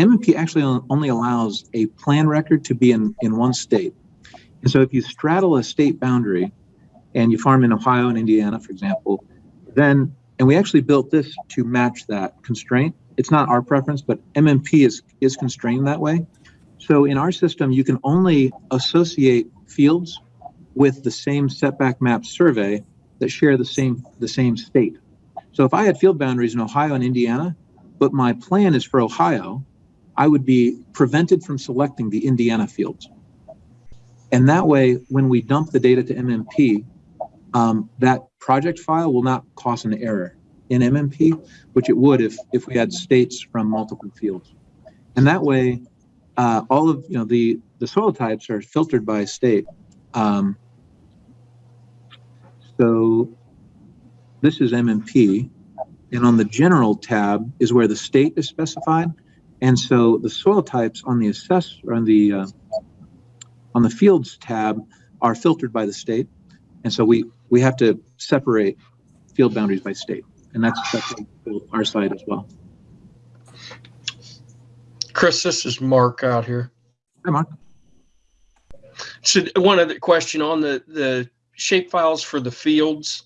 MMP actually only allows a plan record to be in, in one state. And so if you straddle a state boundary and you farm in Ohio and Indiana, for example, then, and we actually built this to match that constraint. It's not our preference, but MMP is, is constrained that way. So in our system, you can only associate fields with the same setback map survey that share the same, the same state. So if I had field boundaries in Ohio and Indiana, but my plan is for Ohio, I would be prevented from selecting the Indiana fields. And that way, when we dump the data to MMP, um, that project file will not cause an error in MMP, which it would if, if we had states from multiple fields. And that way, uh, all of, you know, the, the soil types are filtered by state. Um, so this is MMP, and on the general tab is where the state is specified. And so the soil types on the assess, on the, uh, on the fields tab are filtered by the state. And so we, we have to separate field boundaries by state. And that's, that's our side as well. Chris, this is Mark out here. Hi, Mark. So one other question on the, the shape files for the fields.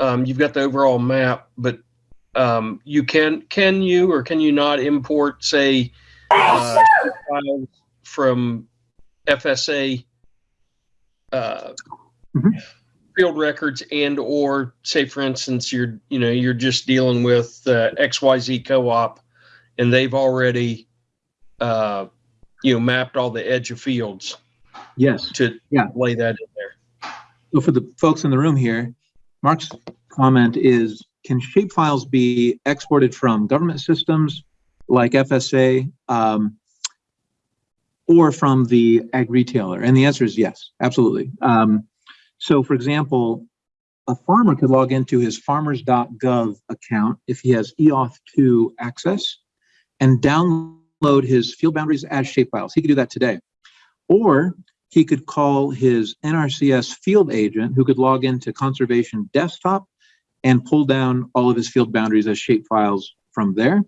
Um, you've got the overall map, but um, you can, can you or can you not import, say, uh, files from FSA uh, Mhm. field records and or say, for instance, you're, you know, you're just dealing with uh, XYZ co-op and they've already, uh, you know, mapped all the edge of fields Yes. to Yeah. lay that in there. So for the folks in the room here, Mark's comment is, can shapefiles be exported from government systems like FSA um, or from the ag retailer? And the answer is yes, absolutely. Um, so for example, a farmer could log into his farmers.gov account if he has E EOF2 access and download his field boundaries as shapefiles. He could do that today. Or he could call his NRCS field agent who could log into conservation desktop and pull down all of his field boundaries as shapefiles from there.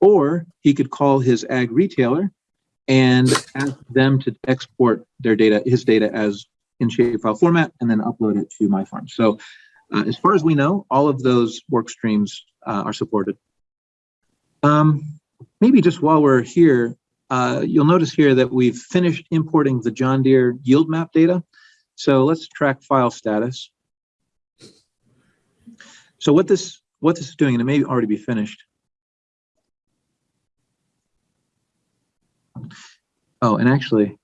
Or he could call his ag retailer and ask them to export their data, his data as in shapefile format and then upload it to my farm. So uh, as far as we know, all of those work streams uh, are supported. Um, maybe just while we're here, uh, you'll notice here that we've finished importing the John Deere yield map data. so let's track file status. So what this, what this is doing, and it may already be finished. Oh, and actually.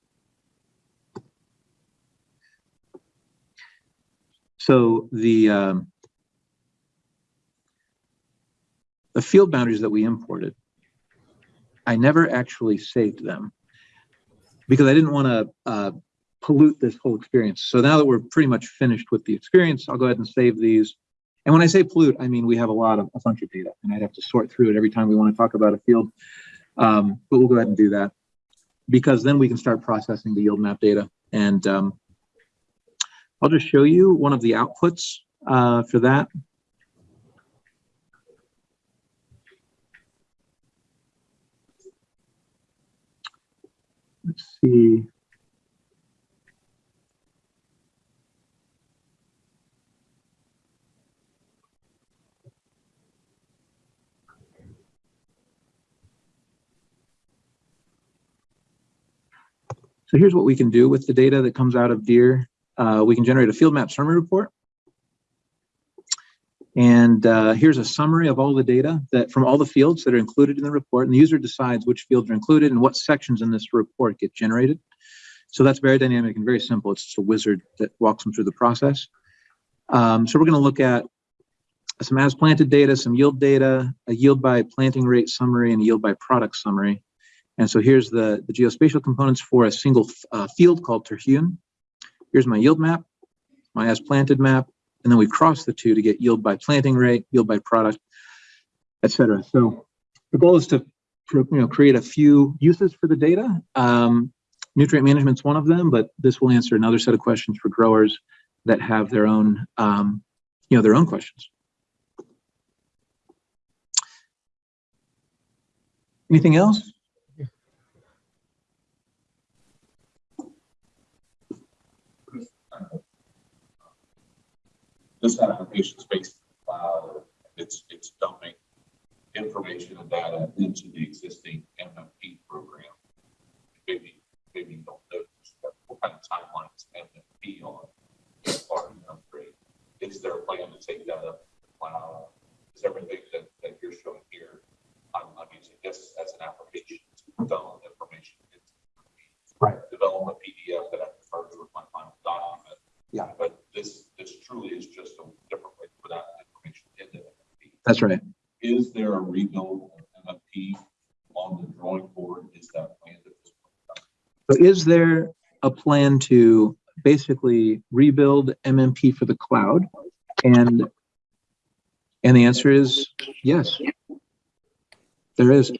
So the, um, the field boundaries that we imported, I never actually saved them because I didn't want to uh, pollute this whole experience. So now that we're pretty much finished with the experience, I'll go ahead and save these. And when I say pollute, I mean we have a lot of a bunch of data, and I'd have to sort through it every time we want to talk about a field. Um, but we'll go ahead and do that because then we can start processing the yield map data. And um, I'll just show you one of the outputs uh, for that. Let's see. So here's what we can do with the data that comes out of Deere. Uh, we can generate a field map summary report. And uh, here's a summary of all the data that from all the fields that are included in the report. And the user decides which fields are included and what sections in this report get generated. So that's very dynamic and very simple. It's just a wizard that walks them through the process. Um, so we're going to look at some as planted data, some yield data, a yield by planting rate summary, and a yield by product summary. And so here's the, the geospatial components for a single uh, field called Terhune. Here's my yield map, my as planted map, and then we cross the two to get yield by planting rate, yield by product, et cetera. So the goal is to you know, create a few uses for the data. Um, nutrient management is one of them, but this will answer another set of questions for growers that have their own, um, you know, their own questions. Anything else? This application is based on cloud, it's, it's dumping information and data into the existing MMP program. Maybe, maybe you don't know, but what kind of timeline is MMP on as part of the upgrade? Is there a plan to take that up to the cloud? Is everything that, that you're showing here, I'm, I'm using this as an application to dump information. into Right. Develop a PDF that I can merge with my final document. Yeah. But this, this truly is just a different way to put out information into MMP. That's right. Is there a rebuild of MMP on the drawing board? Is that planned at this point? So is there a plan to basically rebuild MMP for the cloud? And, and the answer is yes. There is.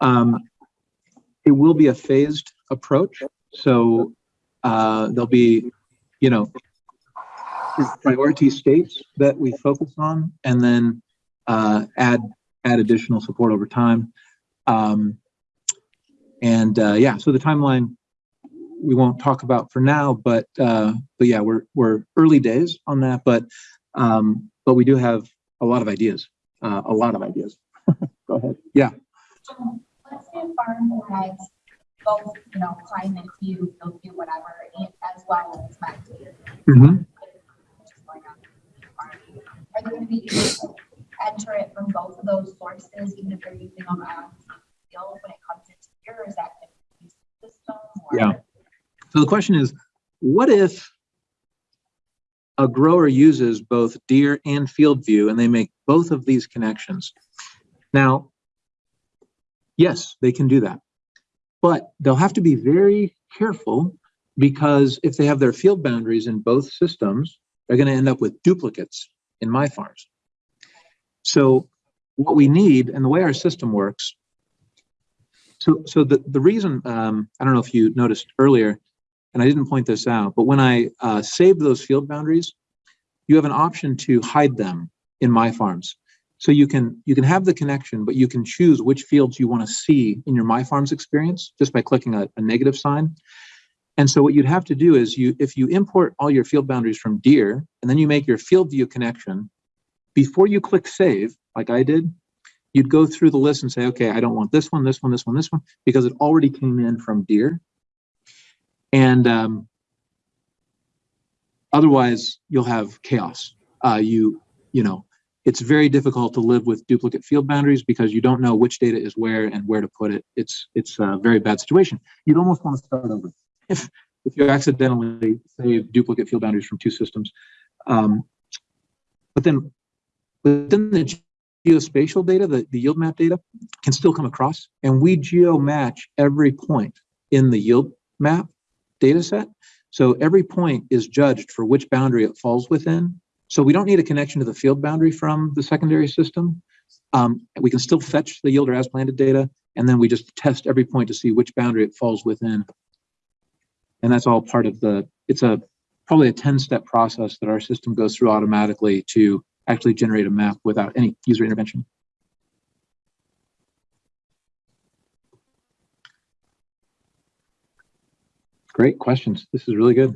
Um, it will be a phased approach. So uh, there'll be, you know, priority states that we focus on and then uh, add add additional support over time. Um, and uh, yeah, so the timeline we won't talk about for now, but uh, but yeah, we're we're early days on that, but um, but we do have a lot of ideas, uh, a lot of ideas. Go ahead. Yeah. Um, Let's say a farm has both, you know, climate view, view, whatever, as well as map data. Mhm. Just going on the farm. Are they gonna be able to enter it from both of those sources, even if they're using them on field when it comes into here, is that system? or- Yeah. So the question is, what if a grower uses both Deere and FieldView and they make both of these connections? Now, yes, they can do that, but they'll have to be very careful because if they have their field boundaries in both systems, they're going to end up with duplicates in MyFarms. So what we need and the way our system works, so, so the, the reason, um, I don't know if you noticed earlier, and I didn't point this out, but when I uh, saved those field boundaries, you have an option to hide them in MyFarms. So you can you can have the connection, but you can choose which fields you want to see in your MyFarms experience just by clicking a, a negative sign. And so what you'd have to do is you if you import all your field boundaries from Deere and then you make your FieldView connection, before you click save, like I did, you'd go through the list and say, okay, I don't want this one, this one, this one, this one, because it already came in from Deere. And um, otherwise you'll have chaos. Uh, you, you know, it's very difficult to live with duplicate field boundaries because you don't know which data is where and where to put it. It's, it's a very bad situation. You'd almost want to start over. If, if you accidentally save duplicate field boundaries from two systems. Um, but then within the geospatial data, the, the yield map data can still come across and we geo match every point in the yield map data set. So every point is judged for which boundary it falls within. So we don't need a connection to the field boundary from the secondary system. Um, we can still fetch the yield or as planted data, and then we just test every point to see which boundary it falls within. And that's all part of the, it's a probably a 10 step process that our system goes through automatically to actually generate a map without any user intervention. Great questions. This is really good.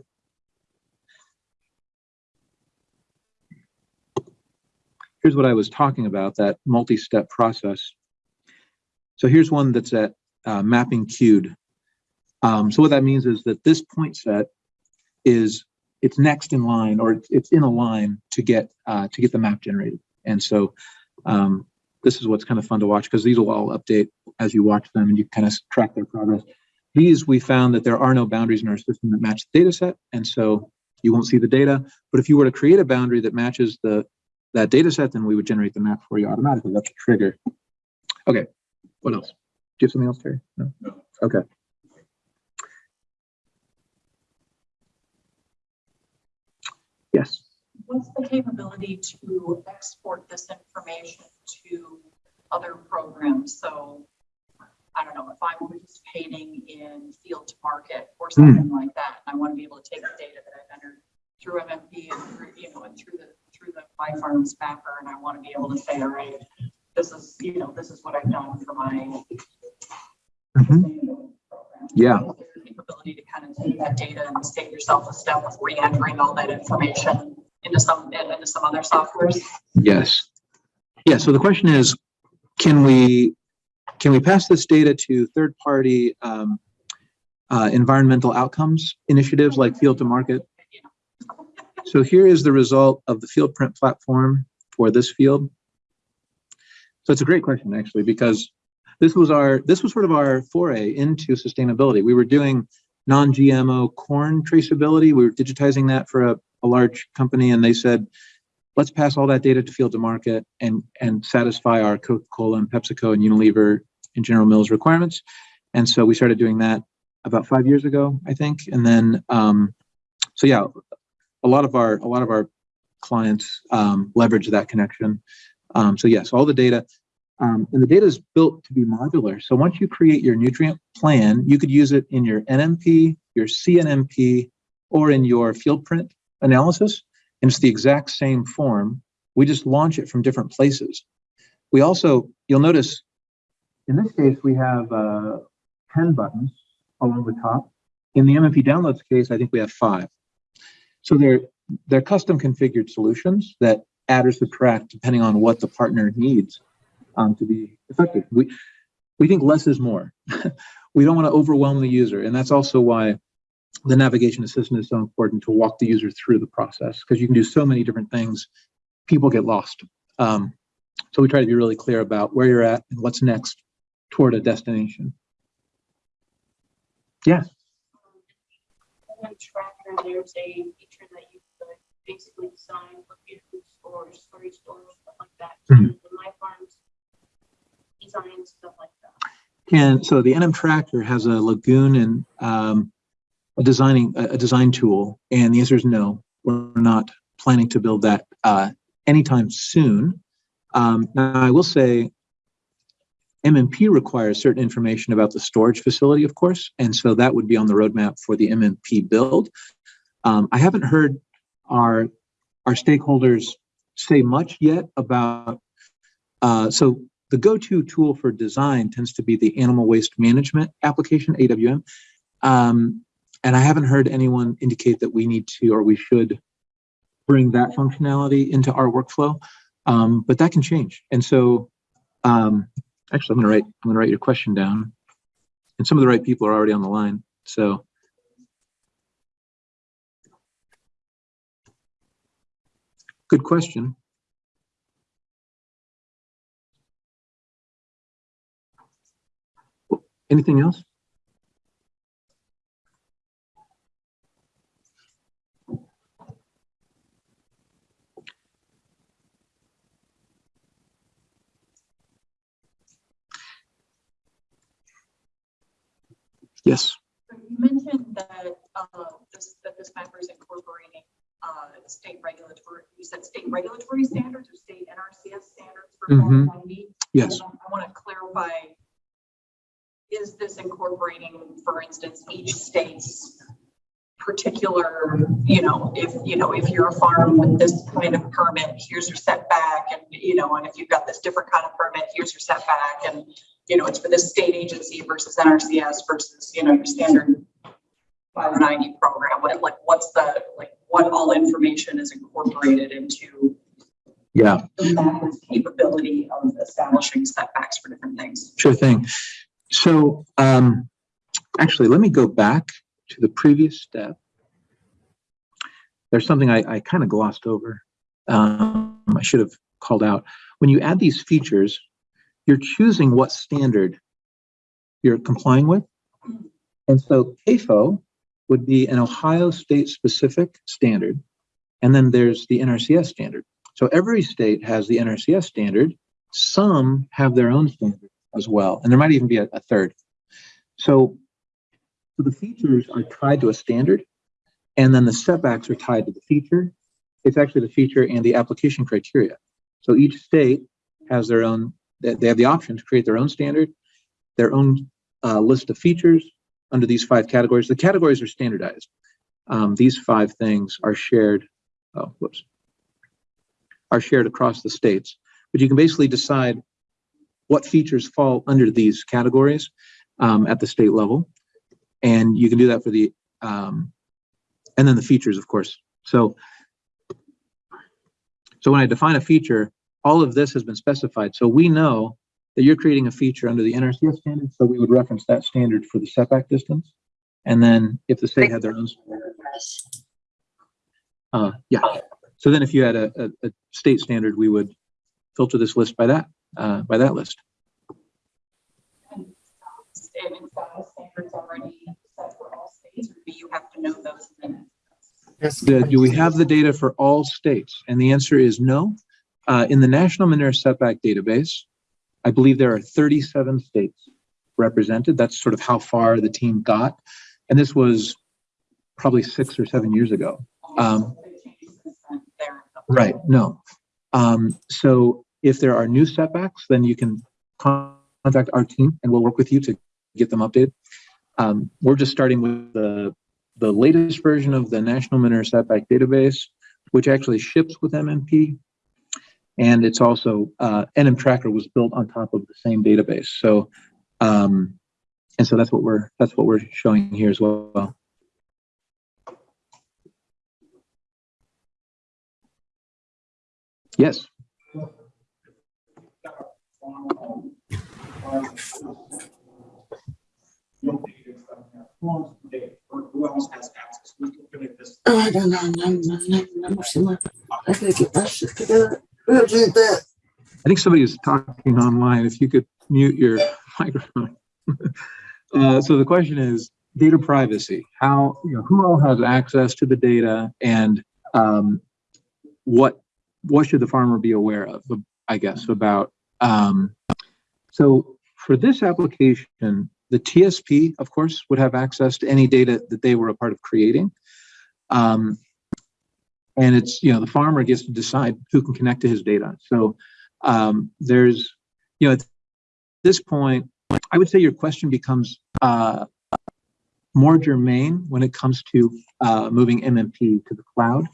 Here's what I was talking about, that multi-step process. So here's one that's at uh, mapping queued. Um, so what that means is that this point set is it's next in line or it's, it's in a line to get uh, to get the map generated. And so um, this is what's kind of fun to watch because these will all update as you watch them and you kind of track their progress. These we found that there are no boundaries in our system that match the data set, and so you won't see the data. But if you were to create a boundary that matches the that data set, then we would generate the map for you automatically. That's a trigger. Okay, what else? Do you have something else, Terry? No? No. Okay. Yes. What's the capability to export this information to other programs? So, I don't know, if I'm participating in Field to Market or hmm. something like that, I want to be able to take the data that I've entered through MMP and through, you know, and through the, through the My Farms mapper, and I want to be able to say, all right, this is, you know, this is what I've done for my mm-hmm. sustainability program. Yeah. Is there a Capability to kind of take that data and save yourself a step with re-entering all that information into some, into some other softwares? Yes. Yeah, so the question is, can we, can we pass this data to third-party um, uh, environmental outcomes initiatives like Field to Market? So here is the result of the Fieldprint platform for this field. So it's a great question, actually, because this was our, this was sort of our foray into sustainability. We were doing non-GMO corn traceability. We were digitizing that for a, a large company and they said, let's pass all that data to Field to Market and, and satisfy our Coca-Cola and PepsiCo and Unilever and General Mills requirements. And so we started doing that about five years ago, I think. And then, um, so yeah, a lot of our, a lot of our clients um, leverage that connection. Um, so yes, all the data, um, and the data is built to be modular. So once you create your nutrient plan, you could use it in your NMP, your CNMP, or in your Fieldprint analysis. And it's the exact same form. We just launch it from different places. We also, you'll notice, in this case, we have uh, 10 buttons along the top. In the MMP downloads case, I think we have five. So they're, they're custom configured solutions that add or subtract depending on what the partner needs um, to be effective. We, we think less is more. we don't want to overwhelm the user. And that's also why the navigation assistant is so important to walk the user through the process because you can do so many different things. People get lost. Um, so we try to be really clear about where you're at and what's next toward a destination. Yeah. tracker, there's a feature that you could basically design for food stores, storage stores, stuff like that. Mhm. So MyFarms design stuff like that. And so the NM Tracker has a lagoon and um, a designing a design tool, and the answer is no. We're not planning to build that uh, anytime soon. Um, now, I will say MMP requires certain information about the storage facility, of course, and so that would be on the roadmap for the MMP build. Um, I haven't heard our our stakeholders say much yet about. Uh, so the go-to tool for design tends to be the animal waste management application, AWM. Um, and I haven't heard anyone indicate that we need to or we should bring that functionality into our workflow. Um, but that can change. And so um, actually, I'm gonna write, I'm gonna write your question down. And some of the right people are already on the line. So good question. Anything else? Yes. You mentioned that, uh, this, that this mapper is incorporating, uh, state regulatory, you said state regulatory standards or state NRCS standards for. Form 90? Yes. I want to clarify, is this incorporating, for instance, each state's particular, you know, if, you know, if you're a farm with this kind of permit, here's your setback, and, you know, and if you've got this different kind of permit, here's your setback, and, you know, it's for this state agency versus NRCS versus, you know, your standard five ninety program, what, like, what's the, like, what all information is incorporated into Yeah, the capability of establishing setbacks for different things? sure thing. So, um, actually, let me go back to the previous step. There's something I, I kind of glossed over. Um, I should have called out. When you add these features, you're choosing what standard you're complying with. And so CAFO would be an Ohio state specific standard. And then there's the NRCS standard. So every state has the NRCS standard. Some have their own standard as well. And there might even be a, a third. So, so the features are tied to a standard and then the setbacks are tied to the feature. It's actually the feature and the application criteria. So each state has their own, they have the option to create their own standard, their own uh, list of features under these five categories. The categories are standardized. Um, these five things are shared, oh, whoops, are shared across the states. But you can basically decide what features fall under these categories um, at the state level. And you can do that for the, um, and then the features, of course. So, so when I define a feature, all of this has been specified. So we know that you're creating a feature under the NRCS standard, so we would reference that standard for the setback distance. And then if the state had their own. Uh, yeah, so then if you had a, a, a state standard, we would filter this list by that, uh, by that list. And is that standards already set for all states, or do you have to know those? then? The- do we have the data for all states? And the answer is no. Uh, in the National Manure Setback Database, I believe there are 37 states represented. That's sort of how far the team got. And this was probably six or seven years ago. Um, Right, no. Um, so if there are new setbacks, then you can contact our team and we'll work with you to get them updated. Um, we're just starting with the, the latest version of the National Manure Setback Database, which actually ships with MMP. And it's also, uh, NM Tracker was built on top of the same database. So, um, and so that's what we're, that's what we're showing here as well. Yes. I. I think somebody is talking online. If you could mute your microphone. Uh, so the question is data privacy. How, you know, who all has access to the data and um, what what should the farmer be aware of, I guess, about um, so for this application, the TSP, of course, would have access to any data that they were a part of creating. Um, and it's, you know, the farmer gets to decide who can connect to his data. So um, there's, you know, at this point, I would say your question becomes uh, more germane when it comes to uh, moving MMP to the cloud.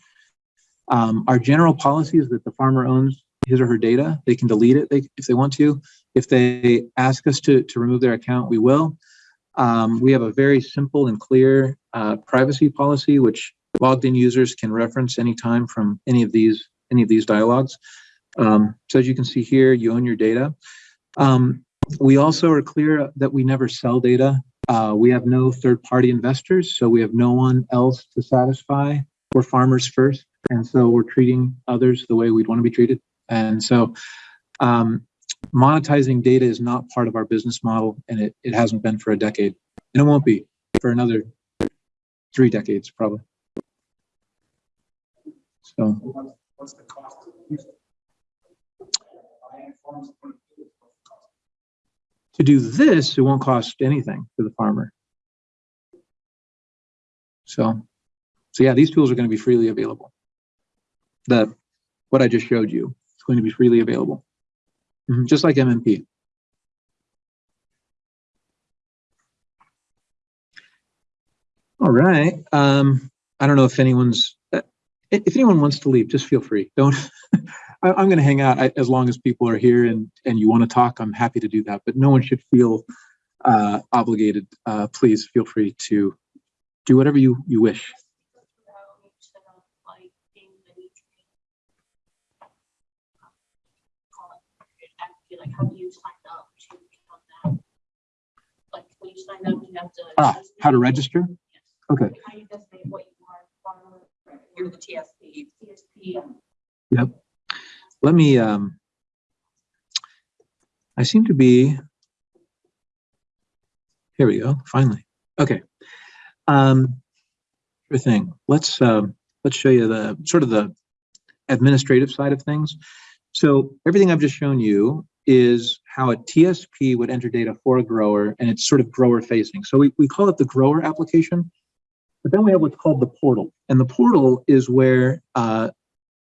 Um, our general policy is that the farmer owns his or her data. They can delete it if they want to. If they ask us to, to remove their account, we will. Um, we have a very simple and clear uh, privacy policy, which logged in users can reference anytime from any of these any of these dialogues. Um, so as you can see here, you own your data. Um, we also are clear that we never sell data. Uh, we have no third-party investors, so we have no one else to satisfy. We're farmers first. And so we're treating others the way we'd want to be treated. And so um, monetizing data is not part of our business model and it, it hasn't been for a decade. And it won't be for another three decades, probably. So, What's, the cost to do this, it won't cost anything to the farmer. So, so yeah, these tools are going to be freely available. The, what I just showed you, going to be freely available. Mhm, Just like MMP. All right, um, I don't know if anyone's, uh, if anyone wants to leave, just feel free. Don't, I, I'm gonna hang out I- as long as people are here and, and you want to talk, I'm happy to do that, but no one should feel uh, obligated. Uh, please feel free to do whatever you, you wish. How you set up, like, being the new training. Call it, actually, like, how do you sign up to become that? Like, when you sign up, you have to. Ah, how to register? Yes. Okay, Like, How you designate what you are, You're the TSP. CSP. Yep let me, um, I seem to be, here we go, finally. Okay. Um, sure thing. Let's, um, let's show you the, sort of the administrative side of things. So everything I've just shown you is how a TSP would enter data for a grower and it's sort of grower facing. So we, we call it the grower application, but then we have what's called the portal. And the portal is where, uh,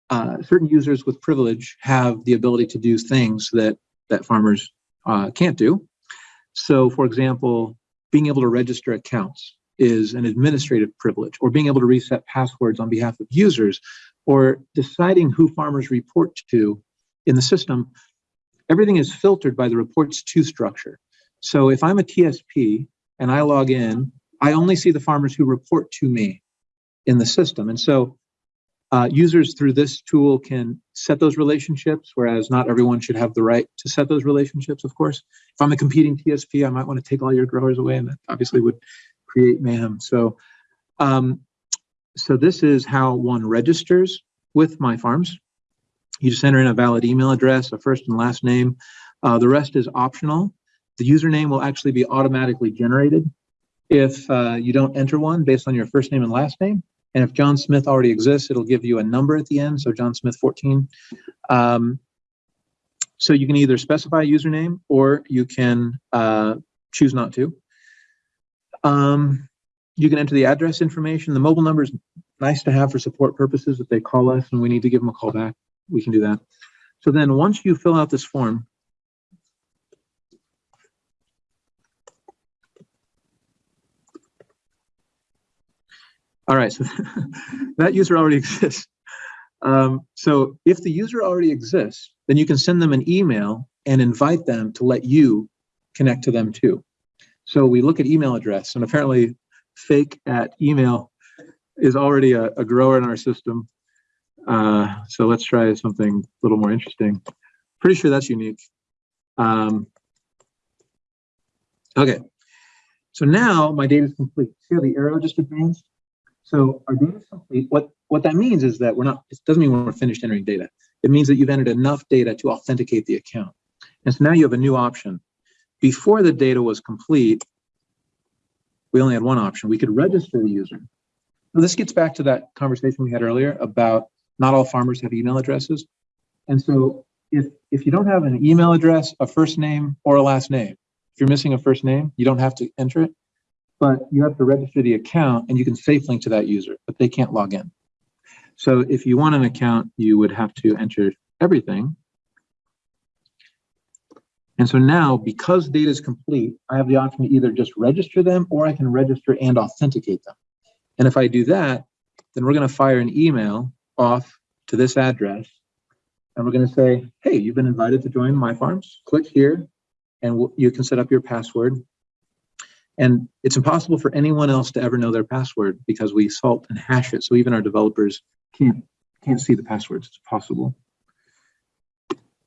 uh, certain users with privilege have the ability to do things that that farmers uh, can't do. So, for example, being able to register accounts is an administrative privilege, or being able to reset passwords on behalf of users, or deciding who farmers report to in the system. Everything is filtered by the reports to structure. So, if I'm a TSP and I log in, I only see the farmers who report to me in the system. And so uh, users through this tool can set those relationships, whereas not everyone should have the right to set those relationships, of course. If I'm a competing TSP, I might want to take all your growers away, and that obviously would create mayhem. So, um, so this is how one registers with MyFarms. You just enter in a valid email address, a first and last name. Uh, the rest is optional. The username will actually be automatically generated if uh, you don't enter one based on your first name and last name. And if John Smith already exists, it'll give you a number at the end. So John Smith 14. Um, so you can either specify a username or you can uh, choose not to. Um, you can enter the address information. The mobile number is nice to have for support purposes. If they call us and we need to give them a call back, we can do that. So then once you fill out this form, All right, so that user already exists. Um, so if the user already exists, then you can send them an email and invite them to let you connect to them too. So we look at email address and apparently fake at email is already a, a grower in our system. Uh, so let's try something a little more interesting. Pretty sure that's unique. Um, okay, so now my data is complete. See how the arrow just advanced? So our data is complete. What, what that means is that we're not, it doesn't mean we're finished entering data. It means that you've entered enough data to authenticate the account. And so now you have a new option. Before the data was complete, we only had one option. We could register the user. Now, this gets back to that conversation we had earlier about not all farmers have email addresses. And so if, if you don't have an email address, a first name, or a last name, if you're missing a first name, you don't have to enter it but you have to register the account and you can safe link to that user, but they can't log in. So if you want an account, you would have to enter everything. And so now, because data is complete, I have the option to either just register them or I can register and authenticate them. And if I do that, then we're going to fire an email off to this address. And we're going to say, hey, you've been invited to join MyFarms. Click here and you can set up your password. And it's impossible for anyone else to ever know their password because we salt and hash it. So even our developers can't can't see the passwords. It's possible.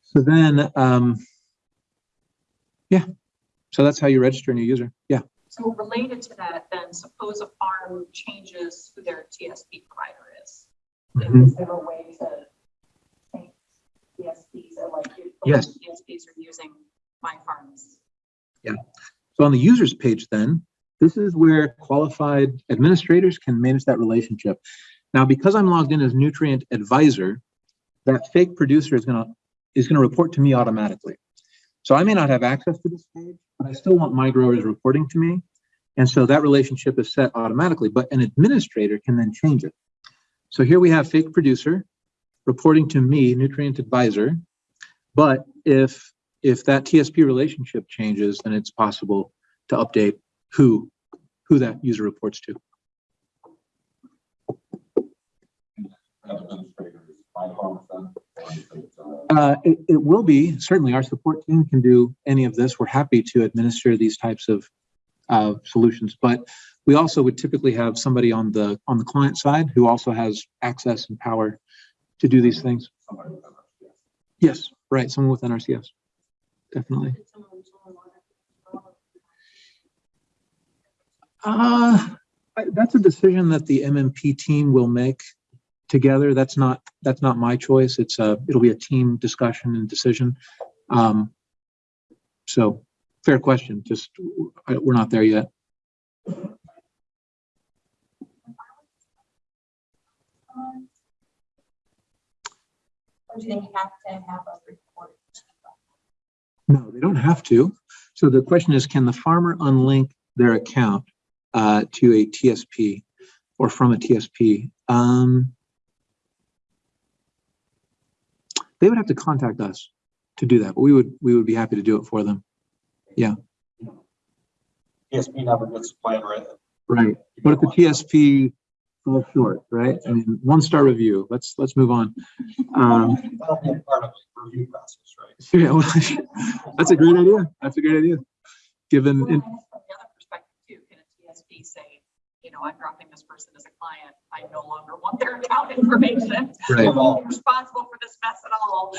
So then, um, yeah. So that's how you register a new user. Yeah. So related to that, then suppose a farm changes their TSP provider is. Mhm. Is there a way to or like? Yes. TSPs are using my farms. Yeah. So on the users page then, this is where qualified administrators can manage that relationship. Now, because I'm logged in as nutrient advisor, that fake producer is gonna, is gonna report to me automatically. So I may not have access to this page, but I still want my growers reporting to me. And so that relationship is set automatically, but an administrator can then change it. So here we have fake producer reporting to me, nutrient advisor. But if if that TSP relationship changes, then it's possible to update who, who that user reports to. Uh, it, it will be, certainly our support team can do any of this. We're happy to administer these types of, uh, solutions, but we also would typically have somebody on the, on the client side who also has access and power to do these things. Yes, right, someone with NRCS. Definitely. Uh, that's a decision that the MMP team will make together. That's not, that's not my choice. It's a, it'll be a team discussion and decision. Um, so fair question, just, we're not there yet. Or do they have to have a report? No, they don't have to. So the question is, can the farmer unlink their account uh, to a TSP or from a TSP? Um, they would have to contact us to do that, but we would, we would be happy to do it for them. Yeah. TSP never gets a plan written. Right. What if the TSP short, right? I mean, one star review. Let's, let's move on. Um, That'll be a part of review process, right? yeah, well, that's a great idea. That's a great idea. Given, Well, in- From the other perspective too, can a TSP say, you know, I'm dropping this person as a client, I no longer want their account information. Right. I'm not responsible for this mess at all.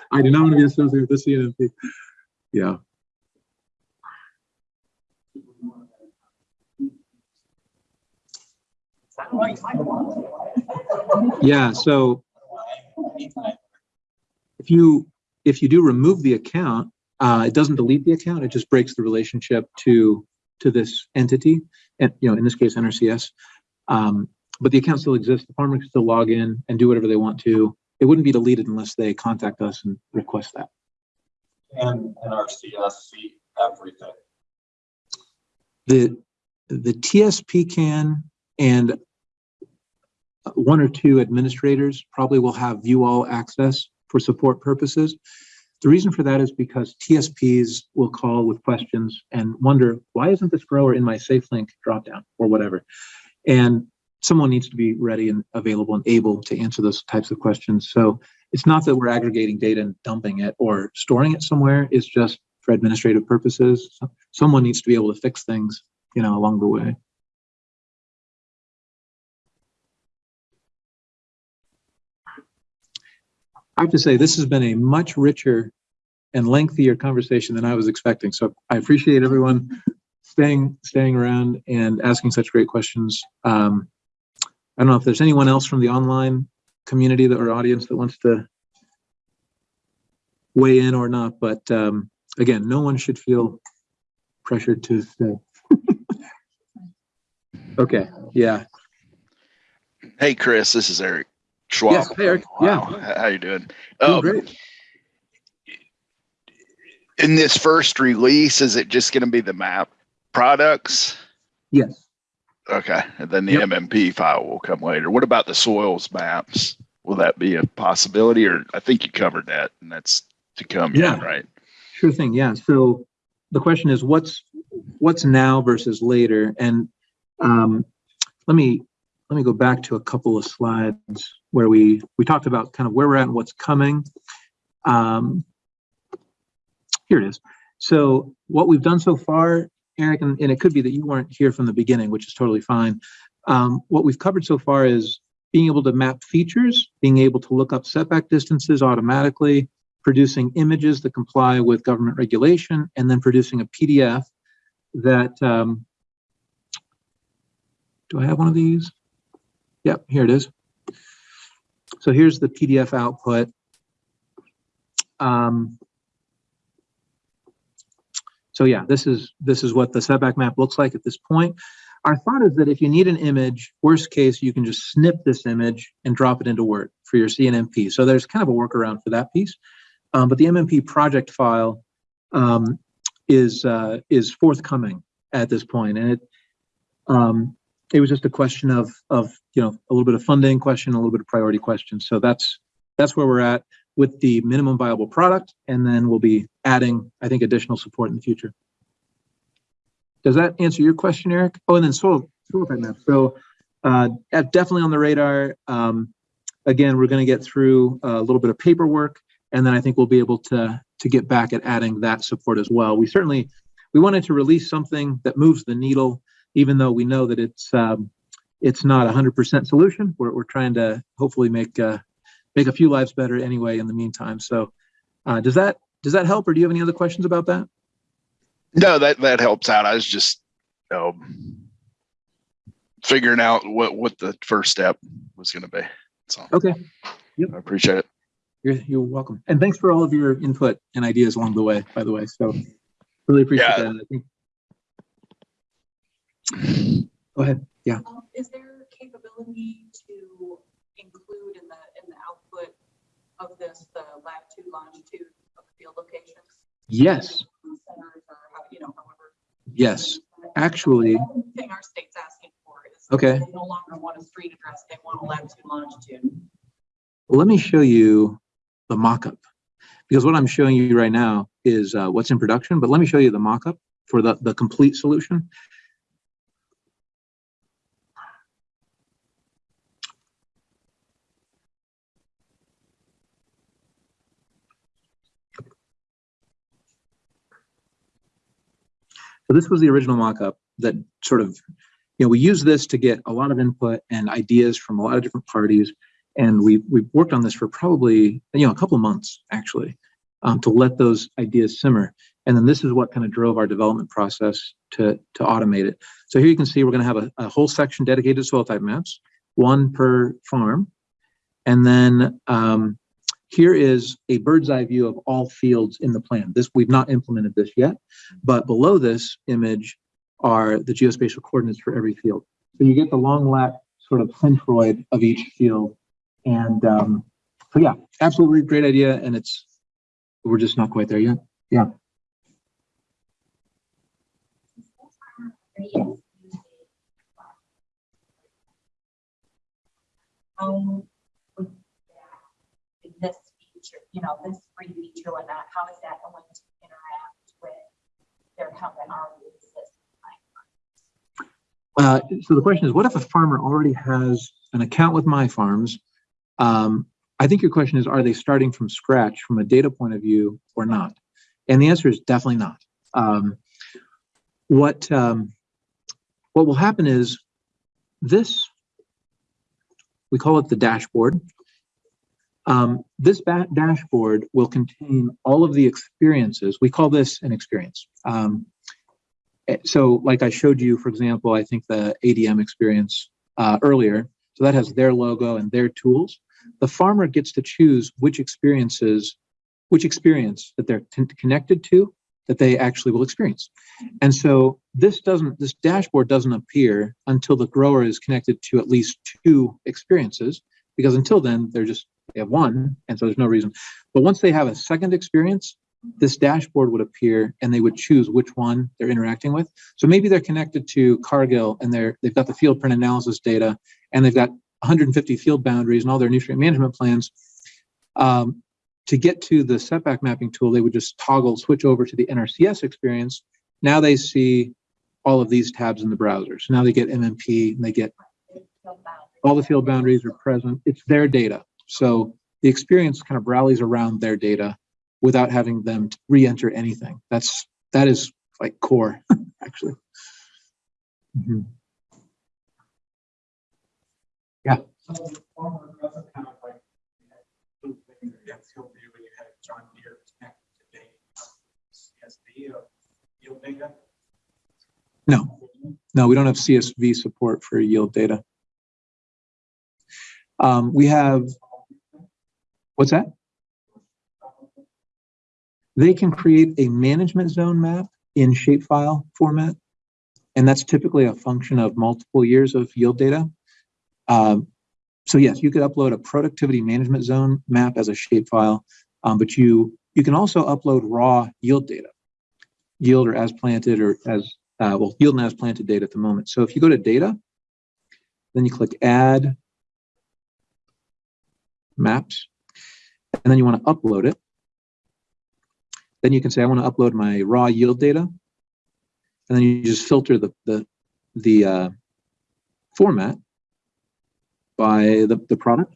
I do not want to be associated with this CNMP. Yeah. Sounds like my one. Yeah, so if you, if you do remove the account, uh, it doesn't delete the account, it just breaks the relationship to, to this entity. And, you know, in this case, NRCS. Um, but the account still exists, the farmer can still log in and do whatever they want to. It wouldn't be deleted unless they contact us and request that. And NRCS see everything. The, the TSP can and one or two administrators probably will have view all access for support purposes. The reason for that is because TSPs will call with questions and wonder, why isn't this grower in my SafeLink dropdown or whatever? And someone needs to be ready and available and able to answer those types of questions. So it's not that we're aggregating data and dumping it or storing it somewhere. It's just for administrative purposes. Someone needs to be able to fix things, you know, along the way. I have to say, this has been a much richer and lengthier conversation than I was expecting. So I appreciate everyone staying, staying around and asking such great questions. Um, I don't know if there's anyone else from the online community that or audience that wants to weigh in or not, but um, again, no one should feel pressured to stay. Okay, yeah. Hey, Chris, this is Eric Schwab. Yes, hey, Eric. Yeah. Wow, h- How you doing? Doing Um, great. in this first release, is it just going to be the map products? Yes. Okay, and then the Yep. MMP file will come later. What about the soils maps? Will that be a possibility, or I think you covered that, and that's to come yet, Yeah. right? Sure thing, yeah. So the question is what's, what's now versus later? And um, let me, let me go back to a couple of slides where we, we talked about kind of where we're at and what's coming. Um, Here it is. So what we've done so far, Eric, and, and it could be that you weren't here from the beginning, which is totally fine. Um, What we've covered so far is being able to map features, being able to look up setback distances automatically, producing images that comply with government regulation, and then producing a PDF that, um, do I have one of these? Yep, here it is. So here's the PDF output. Um, so yeah, this is, this is what the setback map looks like at this point. Our thought is that if you need an image, worst case, you can just snip this image and drop it into Word for your CNMP. So there's kind of a workaround for that piece. Um, but the MMP project file um, is uh, is forthcoming at this point, and it um, it was just a question of of you know a little bit of funding question, a little bit of priority question. So that's that's where we're at with the minimum viable product, and then we'll be adding, I think, additional support in the future. Does that answer your question, Eric? Oh, and then soil soil type map. So uh, definitely on the radar. Um, again, we're going to get through a little bit of paperwork, and then I think we'll be able to to get back at adding that support as well. We certainly we wanted to release something that moves the needle, even though we know that it's um, it's not a hundred percent solution. We're we're trying to hopefully make uh, make a few lives better anyway in the meantime. So, uh, does that does that help, or do you have any other questions about that? No, that, that helps out. I was just, you know, figuring out what, what the first step was gonna be. So Okay, I appreciate it. you're you're welcome, and thanks for all of your input and ideas along the way. By the way, so really appreciate Yeah. that. I think. Go ahead. Um, Is there capability to include in the, in the output of this, the latitude, longitude of the field locations? Yes, Centers or how, you know, however. yes, actually, The Thing our state's asking for is. Okay. They no longer want a street address, they want a latitude, longitude. let me show you the mock-up. Because what I'm showing you right now is uh, what's in production, but let me show you the mock-up for the, the complete solution. So this was the original mock-up that sort of, you know, we use this to get a lot of input and ideas from a lot of different parties. And we, we've worked on this for probably, you know, a couple of months, actually, um, to let those ideas simmer. And then this is what kind of drove our development process to, to automate it. So here you can see we're going to have a, a whole section dedicated to soil type maps, one per farm. And then um, here is a bird's eye view of all fields in the plan. This, we've not implemented this yet, but below this image are the geospatial coordinates for every field. So you get the long lat sort of centroid of each field. And um, so yeah, absolutely great idea. And it's, we're just not quite there yet. Yeah. would that, this feature, you know, this free feature and that, how is that going to interact with their, that already exists? Uh, so the question is, what if a farmer already has an account with MyFarms? Um, I think your question is, are they starting from scratch from a data point of view or not? And the answer is definitely not. Um, what um, what will happen is this, we call it the dashboard. Um, this dashboard will contain all of the experiences. We call this an experience. Um, Eh, So like I showed you, for example, I think the ADM experience uh, earlier. So that has their logo and their tools. The farmer gets to choose which experiences, which experience that they're connected to that they actually will experience. And so this doesn't, this dashboard doesn't appear until the grower is connected to at least two experiences, because until then they're just, they have one, and so there's no reason. But once they have a second experience, this dashboard would appear and they would choose which one they're interacting with. So maybe they're connected to Cargill and they're, they've got the Fieldprint analysis data and they've got 150 field boundaries and all their nutrient management plans. Um, to get to the setback mapping tool, they would just toggle, switch over to the NRCS experience. Now they see all of these tabs in the browser. So now they get MMP and they get all the field boundaries are present. It's their data. So the experience kind of rallies around their data without having them re-enter anything. That's, that is like core, actually. So like. had John Deere connected to. CSV of data. No, no, we don't have CSV support for yield data. Um, we have, What's that? They can create a management zone map in shapefile format. And that's typically a function of multiple years of yield data. Um, so yes, you could upload a productivity management zone map as a shapefile, um, but you you can also upload raw yield data, yield or as planted or as uh, well yield and as planted data at the moment. So if you go to data, then you click add maps, and then you want to upload it. Then you can say I want to upload my raw yield data, and then you just filter the the the uh, format by the, the product,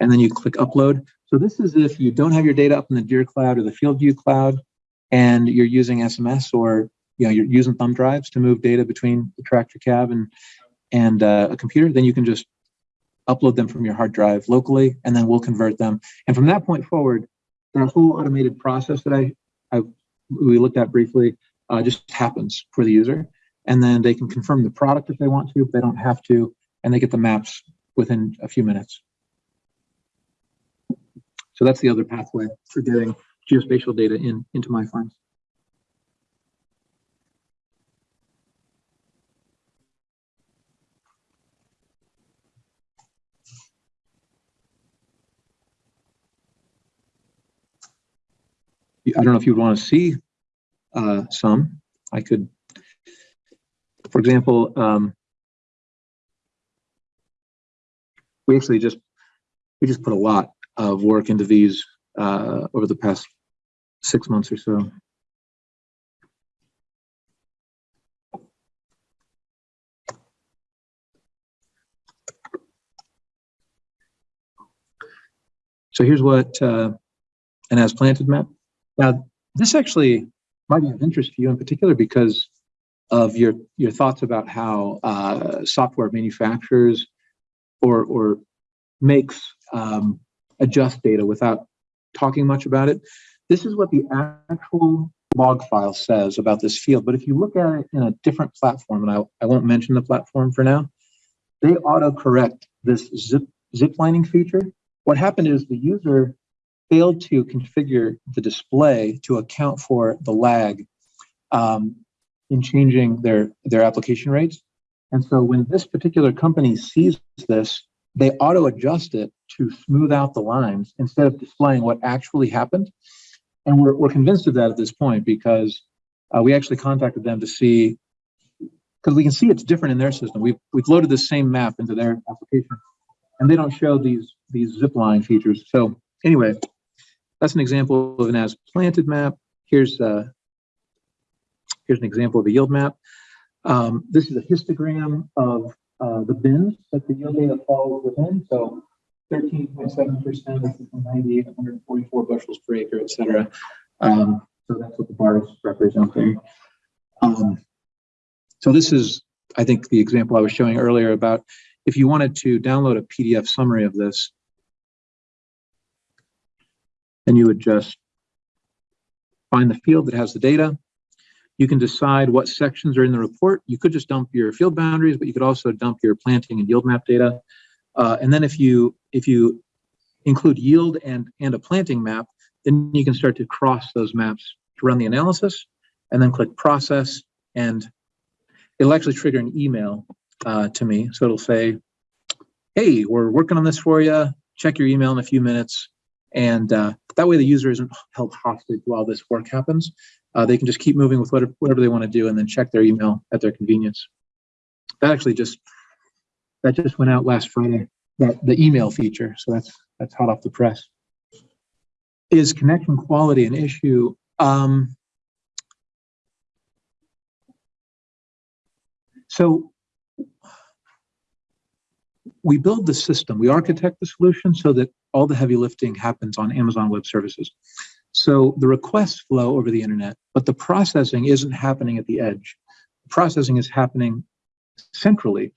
and then you click upload. So this is if you don't have your data up in the Deere Cloud or the FieldView Cloud, and you're using SMS or you know you're using thumb drives to move data between the tractor cab and and uh, a computer, then you can just upload them from your hard drive locally, and then we'll convert them. And from that point forward, the whole automated process that I, I we looked at briefly uh, just happens for the user, and then they can confirm the product if they want to, they don't have to, and they get the maps within a few minutes. So that's the other pathway for getting geospatial data in into MyFarms. I don't know if you'd want to see uh, some. I could, for example, um, we actually just we just put a lot of work into these uh, over the past six months or so. So here's what uh, an as planted map. Now, this actually might be of interest to you in particular because of your your thoughts about how uh, software manufacturers or or makes um, adjust data without talking much about it. This is what the actual log file says about this field. But if you look at it in a different platform, and I, I won't mention the platform for now, they auto-correct this zip ziplining feature. What happened is the user failed to configure the display to account for the lag um, in changing their, their application rates. And so when this particular company sees this, they auto adjust it to smooth out the lines instead of displaying what actually happened. And we're, we're convinced of that at this point because uh, we actually contacted them to see, because we can see it's different in their system. We've, we've loaded the same map into their application and they don't show these, these zip line features. So anyway, that's an example of an as planted map. Here's, uh, here's an example of a yield map. Um, this is a histogram of uh, the bins that the yield data falls within. So 13.7%, 90, 144 bushels per acre, et cetera. Um, so that's what the bar is representing. Um, so this is, I think, the example I was showing earlier about if you wanted to download a PDF summary of this, and you would just find the field that has the data. You can decide what sections are in the report. You could just dump your field boundaries, but you could also dump your planting and yield map data. Uh, and then if you if you include yield and and a planting map, then you can start to cross those maps to run the analysis, and then click process, and it'll actually trigger an email uh, to me. So it'll say, "Hey, we're working on this for you. Check your email in a few minutes." And uh, that way the user isn't held hostage while this work happens. Uh, they can just keep moving with whatever, whatever they want to do and then check their email at their convenience. That actually just, that just went out last Friday, that the email feature. So that's, that's hot off the press. Is connection quality an issue? Um, so we build the system, we architect the solution so that all the heavy lifting happens on Amazon Web Services. So the requests flow over the internet, but the processing isn't happening at the edge. The processing is happening centrally.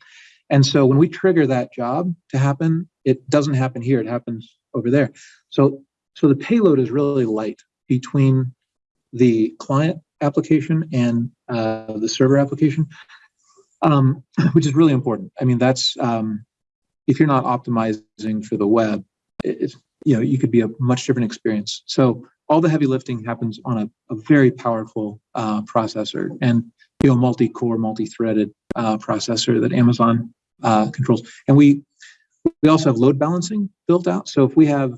And so when we trigger that job to happen, it doesn't happen here, it happens over there. So, so the payload is really light between the client application and uh, the server application, um, which is really important. I mean, that's, um, if you're not optimizing for the web, it's you know, you could be a much different experience. So all the heavy lifting happens on a, a very powerful uh, processor and, you know, multi-core, multi-threaded uh, processor that Amazon uh, controls. And we, we also have load balancing built out. So if we have,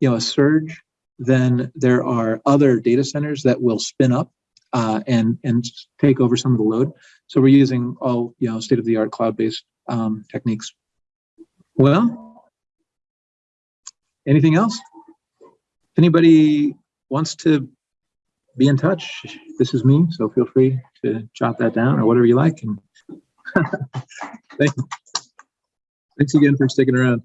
you know, a surge, then there are other data centers that will spin up uh, and, and take over some of the load. So we're using all, you know, state-of-the-art cloud-based um, techniques. Well, anything else? If anybody wants to be in touch, this is me, so feel free to jot that down or whatever you like. And. Thanks again for sticking around.